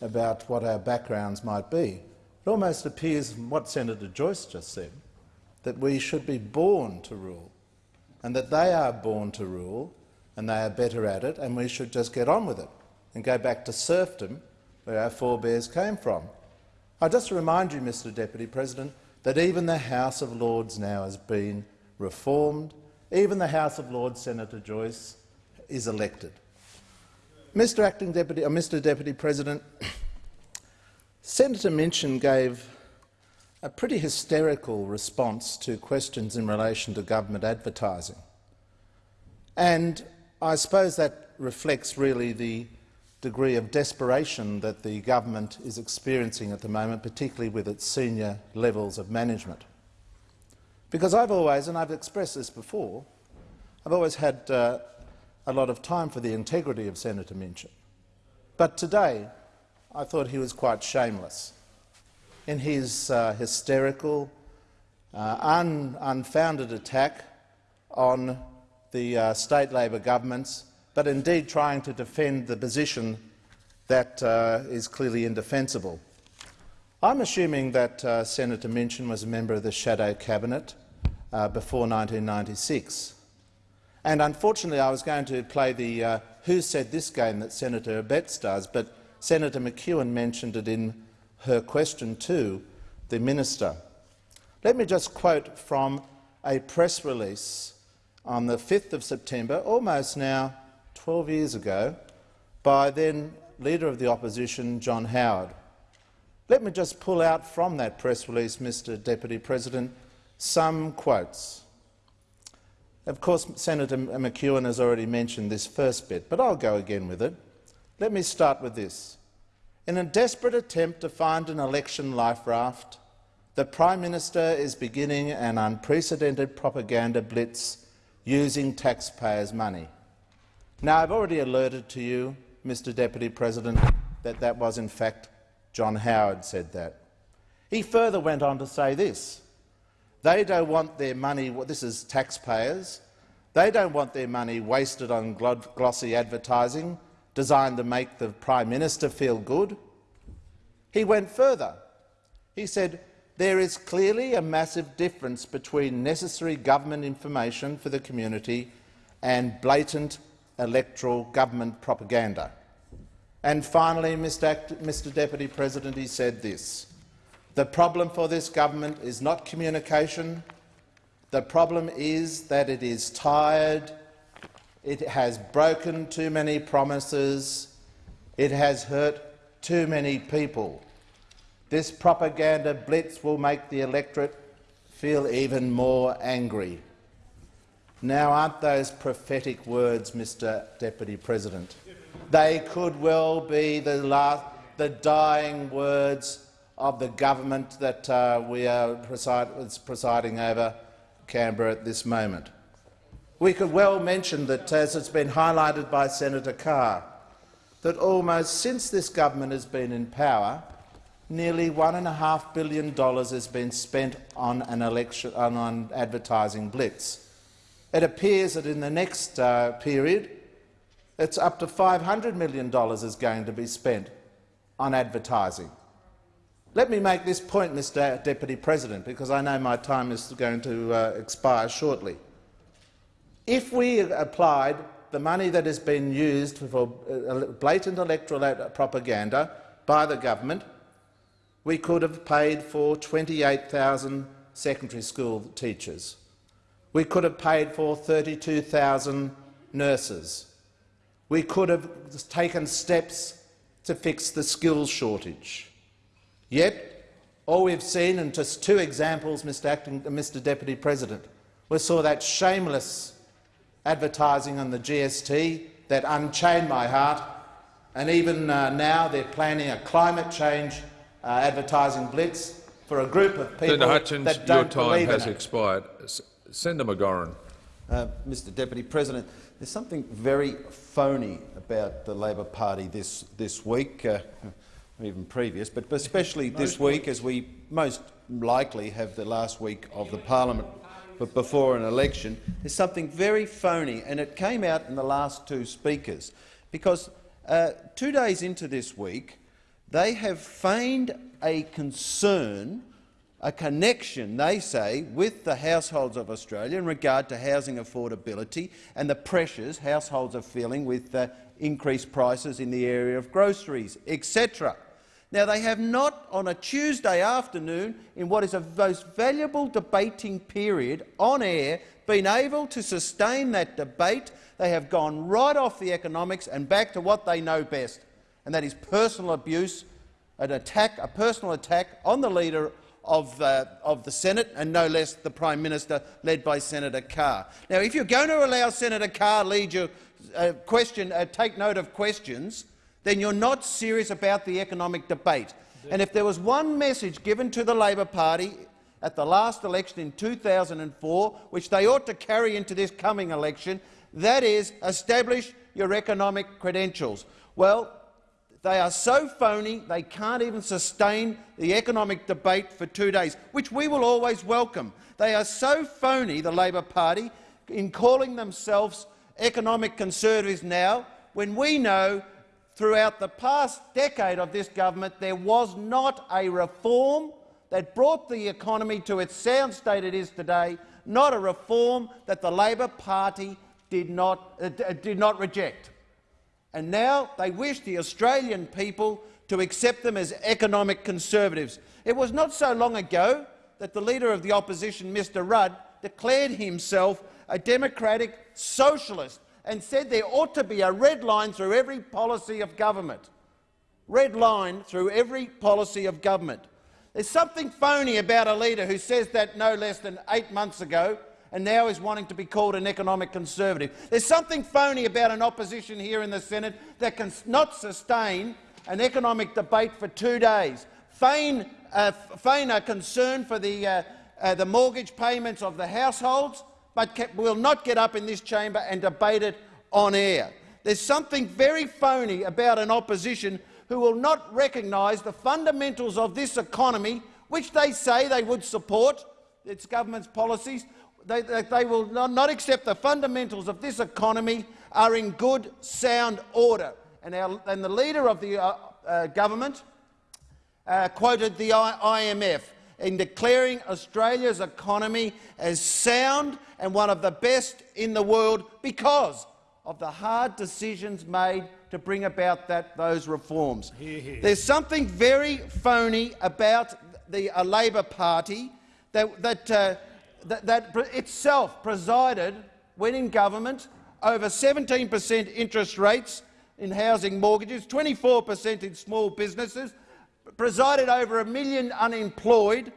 about what our backgrounds might be. It almost appears from what Senator Joyce just said that we should be born to rule, and that they are born to rule, and they are better at it, and we should just get on with it and go back to serfdom, where our forebears came from. I just remind you, Mr Deputy President, that even the House of Lords now has been reformed. Even the House of Lords, Senator Joyce, is elected. Mr Acting Deputy, uh, Mr Deputy President, Senator Minchin gave a pretty hysterical response to questions in relation to government advertising. And I suppose that reflects really the degree of desperation that the government is experiencing at the moment, particularly with its senior levels of management. Because I've always, and I've expressed this before, I've always had uh, a lot of time for the integrity of Senator Minchin. But today I thought he was quite shameless in his uh, hysterical, uh, un unfounded attack on the uh, state Labor governments, but indeed trying to defend the position that uh, is clearly indefensible. I'm assuming that uh, Senator Minchin was a member of the shadow cabinet uh, before 1996. And unfortunately, I was going to play the Who Said This game that Senator Abetz does, but Senator McEwen mentioned it in her question to the minister. Let me just quote from a press release on the 5th of September, almost now 12 years ago, by then Leader of the Opposition, John Howard. Let me just pull out from that press release, Mr Deputy President, some quotes. Of course, Senator McEwen has already mentioned this first bit, but I'll go again with it. Let me start with this. In a desperate attempt to find an election life raft, the Prime Minister is beginning an unprecedented propaganda blitz using taxpayers' money. Now, I've already alerted to you, Mr Deputy President, that that was in fact John Howard said that. He further went on to say this. They don't want their money— this is taxpayers— they don't want their money wasted on glossy advertising designed to make the Prime Minister feel good. He went further. He said, there is clearly a massive difference between necessary government information for the community and blatant electoral government propaganda. And finally, Mr. Deputy President, he said this. The problem for this government is not communication. The problem is that it is tired it has broken too many promises. It has hurt too many people. This propaganda blitz will make the electorate feel even more angry. Now, aren't those prophetic words, Mr Deputy President? They could well be the, last, the dying words of the government that uh, we are preside, presiding over Canberra at this moment. We could well mention that, as it's been highlighted by Senator Carr, that almost since this government has been in power, nearly $1.5 billion has been spent on an election on, on advertising blitz. It appears that in the next uh, period, it's up to $500 million is going to be spent on advertising. Let me make this point, Mr Deputy President, because I know my time is going to uh, expire shortly. If we applied the money that has been used for uh, blatant electoral propaganda by the government, we could have paid for 28,000 secondary school teachers. We could have paid for 32,000 nurses. We could have taken steps to fix the skills shortage. Yet, all we've seen, and just two examples, Mr, Acting, Mr Deputy President, we saw that shameless advertising on the GST that unchained my heart, and even uh, now they're planning a climate change uh, advertising blitz for a group of people Senator Hutchins, that don't your time has expired. Senator McGauran. Uh, Mr Deputy President, there's something very phony about the Labor Party this, this week, uh, even previous, but especially this week as we most likely have the last week of the parliament but before an election, there's something very phony, and it came out in the last two speakers, because uh, two days into this week, they have feigned a concern, a connection, they say, with the households of Australia in regard to housing affordability and the pressures households are feeling with uh, increased prices in the area of groceries, etc. Now, they have not, on a Tuesday afternoon, in what is a most valuable debating period on air, been able to sustain that debate. They have gone right off the economics and back to what they know best, and that is personal abuse, an attack, a personal attack on the leader of, uh, of the Senate, and no less the Prime Minister, led by Senator Carr. Now, if you're going to allow Senator Carr lead your uh, question, uh, take note of questions, then you're not serious about the economic debate. And if there was one message given to the Labor Party at the last election in 2004, which they ought to carry into this coming election, that is establish your economic credentials. Well, they are so phony they can't even sustain the economic debate for two days, which we will always welcome. They are so phony, the Labor Party, in calling themselves economic conservatives now, when we know throughout the past decade of this government, there was not a reform that brought the economy to its sound state it is today, not a reform that the Labor Party did not, uh, did not reject. And now they wish the Australian people to accept them as economic conservatives. It was not so long ago that the Leader of the Opposition, Mr Rudd, declared himself a democratic socialist and said there ought to be a red line through every policy of government. Red line through every policy of government. There's something phony about a leader who says that no less than eight months ago and now is wanting to be called an economic conservative. There's something phony about an opposition here in the Senate that can not sustain an economic debate for two days. Feign, uh, feign a concern for the, uh, uh, the mortgage payments of the households but will not get up in this chamber and debate it on air. There's something very phony about an opposition who will not recognise the fundamentals of this economy, which they say they would support, its government's policies. They, they, they will not, not, accept the fundamentals of this economy are in good, sound order. And, our, and the leader of the uh, uh, government uh, quoted the I IMF in declaring Australia's economy as sound and one of the best in the world because of the hard decisions made to bring about that, those reforms. Hear, hear. There's something very phony about the uh, Labor Party that, that, uh, that, that itself presided, when in government, over 17 per cent interest rates in housing mortgages, 24 per cent in small businesses, presided over a million unemployed,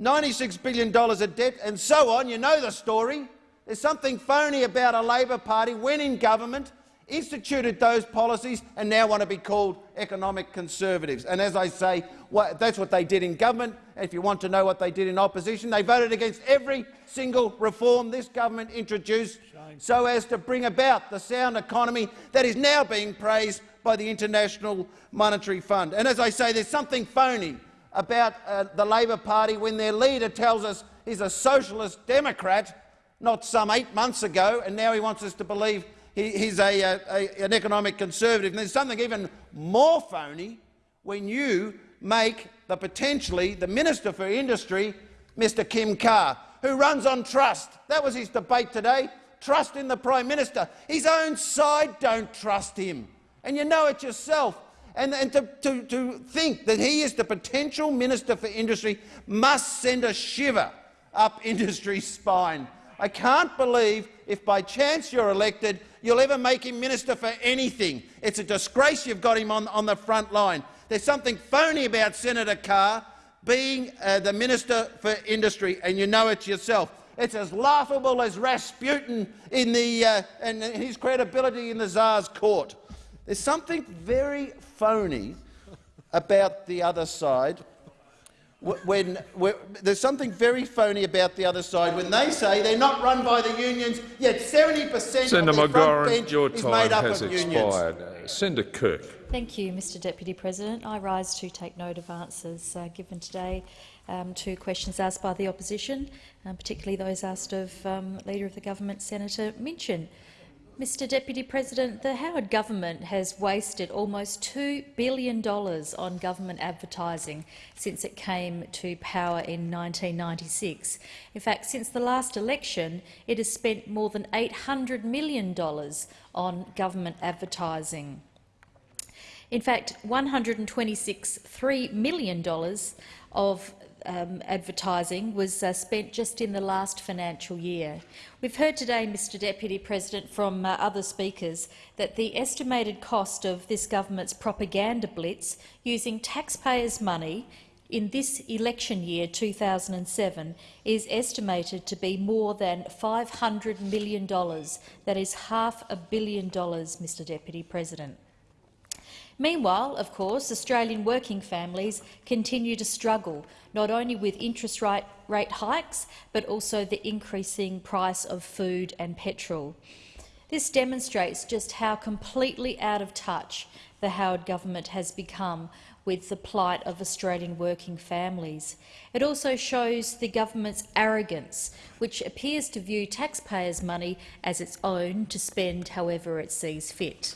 $96 billion of debt, and so on. You know the story. There's something phony about a Labor Party when in government, instituted those policies and now want to be called economic conservatives. And as I say, that's what they did in government. If you want to know what they did in opposition, they voted against every single reform this government introduced Shame. so as to bring about the sound economy that is now being praised by the International Monetary Fund. And as I say, there's something phony about uh, the Labor Party when their leader tells us he's a socialist democrat, not some eight months ago, and now he wants us to believe he, he's a, a, an economic conservative. And there's something even more phony when you make the potentially the Minister for Industry, Mr Kim Carr, who runs on trust. That was his debate today. Trust in the Prime Minister. His own side don't trust him. And you know it yourself. And, and to, to, to think that he is the potential Minister for Industry must send a shiver up industry's spine. I can't believe if by chance you're elected, you'll ever make him minister for anything. It's a disgrace you've got him on, on the front line. There's something phony about Senator Carr being uh, the Minister for Industry, and you know it yourself. It's as laughable as Rasputin in the, uh, and his credibility in the Tsar's court. There's something very phony about the other side when, when, there's something very phony about the other side when they say they're not run by the unions, yet 70 per cent of the McGauran, front bench your is time made up has of expired. unions. Uh, Senator Kirk. Thank you, Mr Deputy President. I rise to take note of answers uh, given today um, to questions asked by the opposition, um, particularly those asked of um, Leader of the Government, Senator Minchin. Mr Deputy President, the Howard government has wasted almost $2 billion on government advertising since it came to power in 1996. In fact, since the last election, it has spent more than $800 million on government advertising. In fact, $126.3 million of um, advertising was uh, spent just in the last financial year. We've heard today, Mr Deputy President, from uh, other speakers that the estimated cost of this government's propaganda blitz using taxpayers' money in this election year, 2007, is estimated to be more than $500 million. That is half a billion dollars, Mr Deputy President. Meanwhile, of course, Australian working families continue to struggle, not only with interest rate, hikes, but also the increasing price of food and petrol. This demonstrates just how completely out of touch the Howard government has become with the plight of Australian working families. It also shows the government's arrogance, which appears to view taxpayers' money as its own to spend however it sees fit.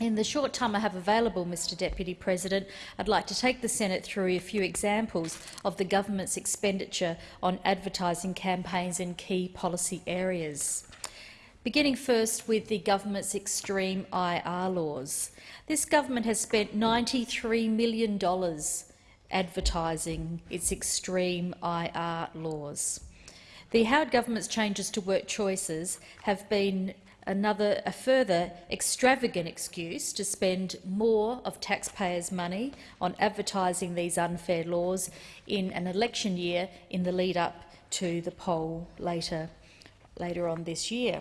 In the short time I have available, Mr Deputy President, I'd like to take the Senate through a few examples of the government's expenditure on advertising campaigns in key policy areas. Beginning first with the government's extreme IR laws. This government has spent $93 million advertising its extreme IR laws. The Howard government's changes to work choices have been another, a further extravagant excuse to spend more of taxpayers' money on advertising these unfair laws in an election year in the lead-up to the poll later, later on this year.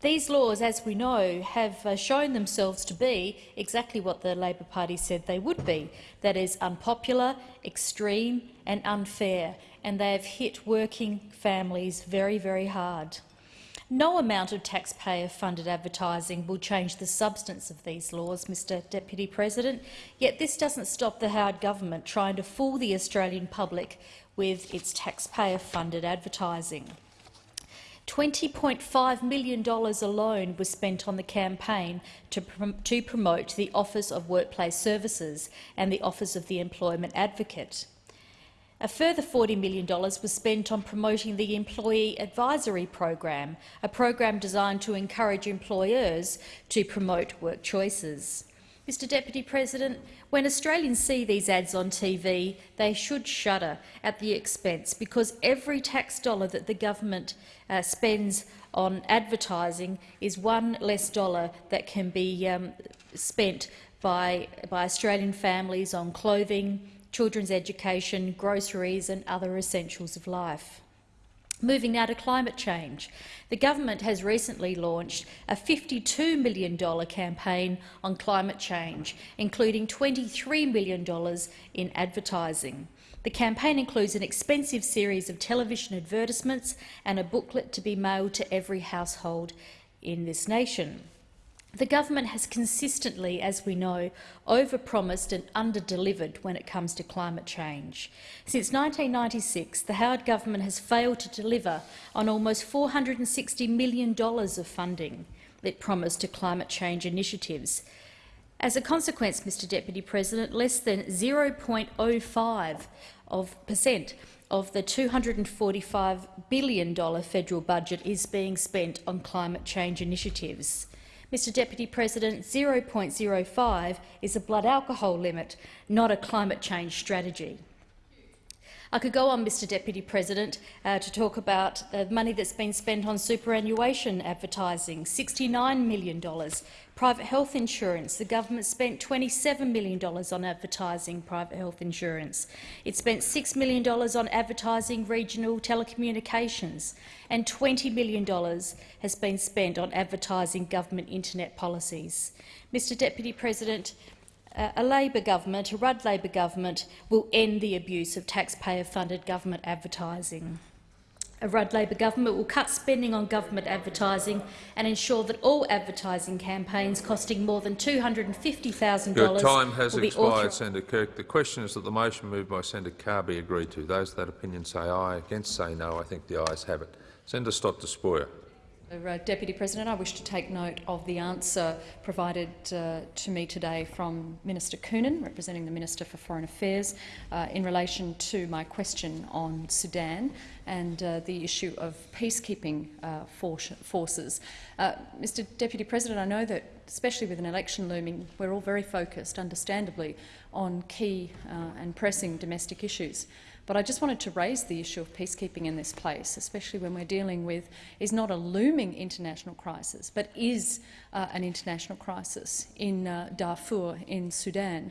These laws, as we know, have uh, shown themselves to be exactly what the Labor Party said they would be, that is unpopular, extreme and unfair, and they have hit working families very, very hard. No amount of taxpayer-funded advertising will change the substance of these laws, Mr Deputy President, yet this doesn't stop the Howard government trying to fool the Australian public with its taxpayer-funded advertising. $20.5 million alone was spent on the campaign to, prom to promote the Office of Workplace Services and the Office of the Employment Advocate. A further $40 million was spent on promoting the Employee Advisory Program, a program designed to encourage employers to promote work choices. Mr Deputy President, when Australians see these ads on TV, they should shudder at the expense because every tax dollar that the government uh, spends on advertising is one less dollar that can be um, spent by, by Australian families on clothing, children's education, groceries and other essentials of life. Moving now to climate change. The government has recently launched a $52 million campaign on climate change, including $23 million in advertising. The campaign includes an expensive series of television advertisements and a booklet to be mailed to every household in this nation. The government has consistently, as we know, overpromised and underdelivered when it comes to climate change. Since 1996, the Howard government has failed to deliver on almost $460 million of funding it promised to climate change initiatives. As a consequence, Mr Deputy President, less than 0.05 of percent of the $245 billion federal budget is being spent on climate change initiatives. Mr Deputy President, 0.05 is a blood alcohol limit, not a climate change strategy. I could go on, Mr Deputy President, uh, to talk about the money that's been spent on superannuation advertising, $69 million. Private health insurance, the government spent $27 million on advertising private health insurance. It spent $6 million on advertising regional telecommunications, and $20 million has been spent on advertising government internet policies. Mr Deputy President, Uh, a Labor government, a Rudd Labor government, will end the abuse of taxpayer-funded government advertising. A Rudd Labor government will cut spending on government advertising and ensure that all advertising campaigns costing more than $250,000 Your time has expired, Senator Kirk. The question is that the motion moved by Senator Carr be agreed to. Those of that opinion say aye. Against say no. I think the ayes have it. Senator Stott Despoja. Uh, Deputy President, I wish to take note of the answer provided uh, to me today from Minister Coonan, representing the Minister for Foreign Affairs, uh, in relation to my question on Sudan and uh, the issue of peacekeeping uh, forces. Mr Deputy President, I know that, especially with an election looming, we're all very focused, understandably, on key and pressing domestic issues. But I just wanted to raise the issue of peacekeeping in this place, especially when we're dealing with is not a looming international crisis, but is uh, an international crisis in uh, Darfur in Sudan.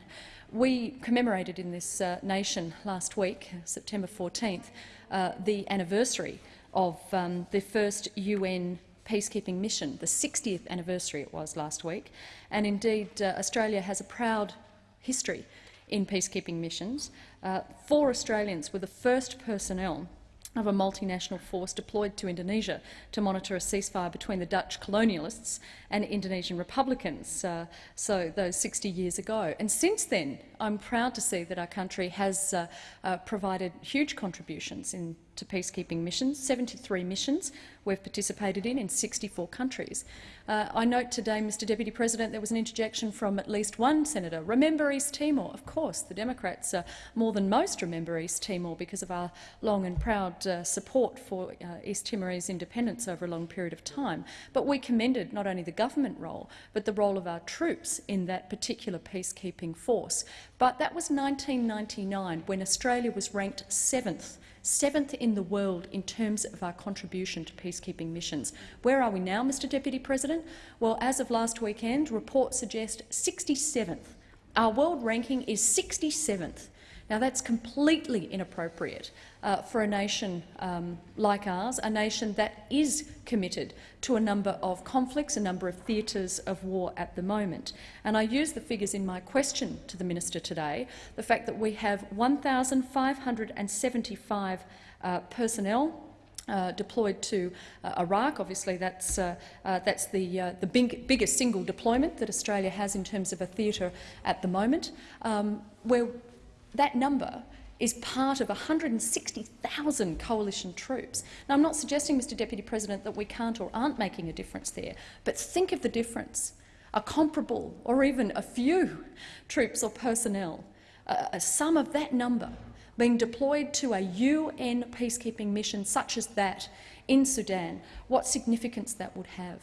We commemorated in this uh, nation last week, September 14th, uh, the anniversary of um, the first UN peacekeeping mission, the 60th anniversary it was last week. And indeed, uh, Australia has a proud history in peacekeeping missions. Uh, four Australians were the first personnel of a multinational force deployed to Indonesia to monitor a ceasefire between the Dutch colonialists and Indonesian Republicans, uh, so those 60 years ago. And since then, I'm proud to see that our country has uh, uh, provided huge contributions in, to peacekeeping missions, 73 missions we've participated in in 64 countries. Uh, I note today, Mr Deputy President, there was an interjection from at least one senator. Remember East Timor? Of course, the Democrats uh, more than most remember East Timor because of our long and proud uh, support for uh, East Timorese independence over a long period of time. But we commended not only the government role, but the role of our troops in that particular peacekeeping force. But that was 1999, when Australia was ranked seventh seventh in the world in terms of our contribution to peacekeeping missions. Where are we now, Mr Deputy President? Well, as of last weekend, reports suggest 67th. Our world ranking is 67th. Now, that's completely inappropriate uh, for a nation um, like ours, a nation that is committed to a number of conflicts, a number of theatres of war at the moment. And I use the figures in my question to the minister today, the fact that we have 1,575 uh, personnel uh, deployed to uh, Iraq. Obviously, that's, uh, uh that's the, uh, the big, biggest single deployment that Australia has in terms of a theatre at the moment, um, where that number is part of 160,000 coalition troops. Now, I'm not suggesting, Mr Deputy President, that we can't or aren't making a difference there, but think of the difference. A comparable or even a few troops or personnel, uh, some of that number being deployed to a UN peacekeeping mission such as that in Sudan, what significance that would have.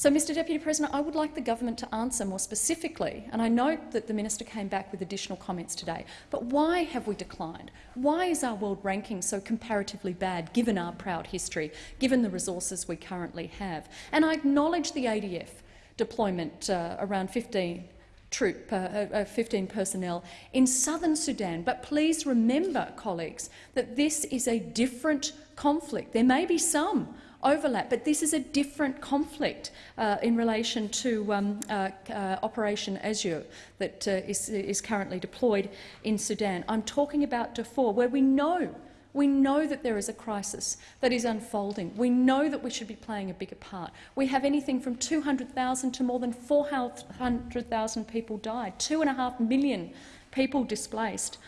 So, Mr Deputy President, I would like the government to answer more specifically, and I note that the minister came back with additional comments today, but why have we declined? Why is our world ranking so comparatively bad, given our proud history, given the resources we currently have? And I acknowledge the ADF deployment uh, around 15 troop, uh, uh, 15 personnel in southern Sudan. But please remember, colleagues, that this is a different conflict. There may be some overlap, but this is a different conflict uh, in relation to um, uh, uh, Operation Azure that uh, is, is currently deployed in Sudan. I'm talking about Darfur, where we know we know that there is a crisis that is unfolding. We know that we should be playing a bigger part. We have anything from 200,000 to more than 400,000 people died, two and a half million people displaced.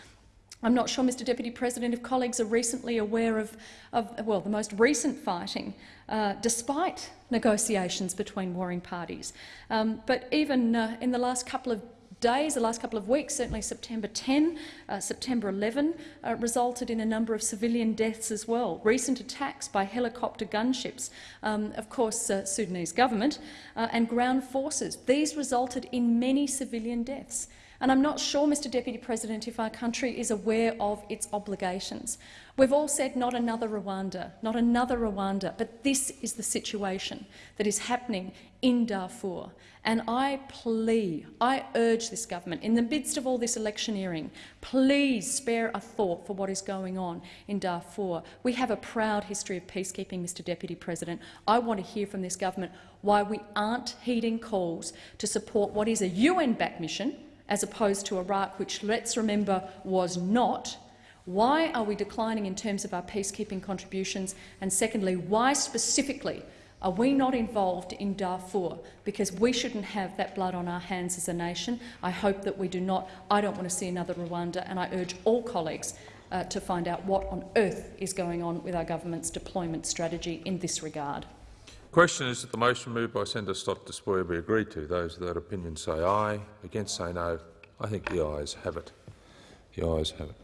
I'm not sure, Mr Deputy President, if colleagues are recently aware of, of well, the most recent fighting, uh, despite negotiations between warring parties. Um, but even uh, in the last couple of days, the last couple of weeks, certainly September 10, uh, September 11, uh, resulted in a number of civilian deaths as well. Recent attacks by helicopter gunships, um, of course, uh, Sudanese government, uh, and ground forces. These resulted in many civilian deaths. And I'm not sure, Mr Deputy President, if our country is aware of its obligations. We've all said not another Rwanda, not another Rwanda, but this is the situation that is happening in Darfur. And I plea, I urge this government, in the midst of all this electioneering, please spare a thought for what is going on in Darfur. We have a proud history of peacekeeping, Mr Deputy President. I want to hear from this government why we aren't heeding calls to support what is a UN-backed mission, as opposed to Iraq, which, let's remember, was not. Why are we declining in terms of our peacekeeping contributions? And secondly, why specifically are we not involved in Darfur? Because we shouldn't have that blood on our hands as a nation. I hope that we do not. I don't want to see another Rwanda, and I urge all colleagues uh, to find out what on earth is going on with our government's deployment strategy in this regard. The question is that the motion moved by Senator Stott Despoja be agreed to. Those of that opinion say aye. Against say no. I think the ayes have it. The ayes have it.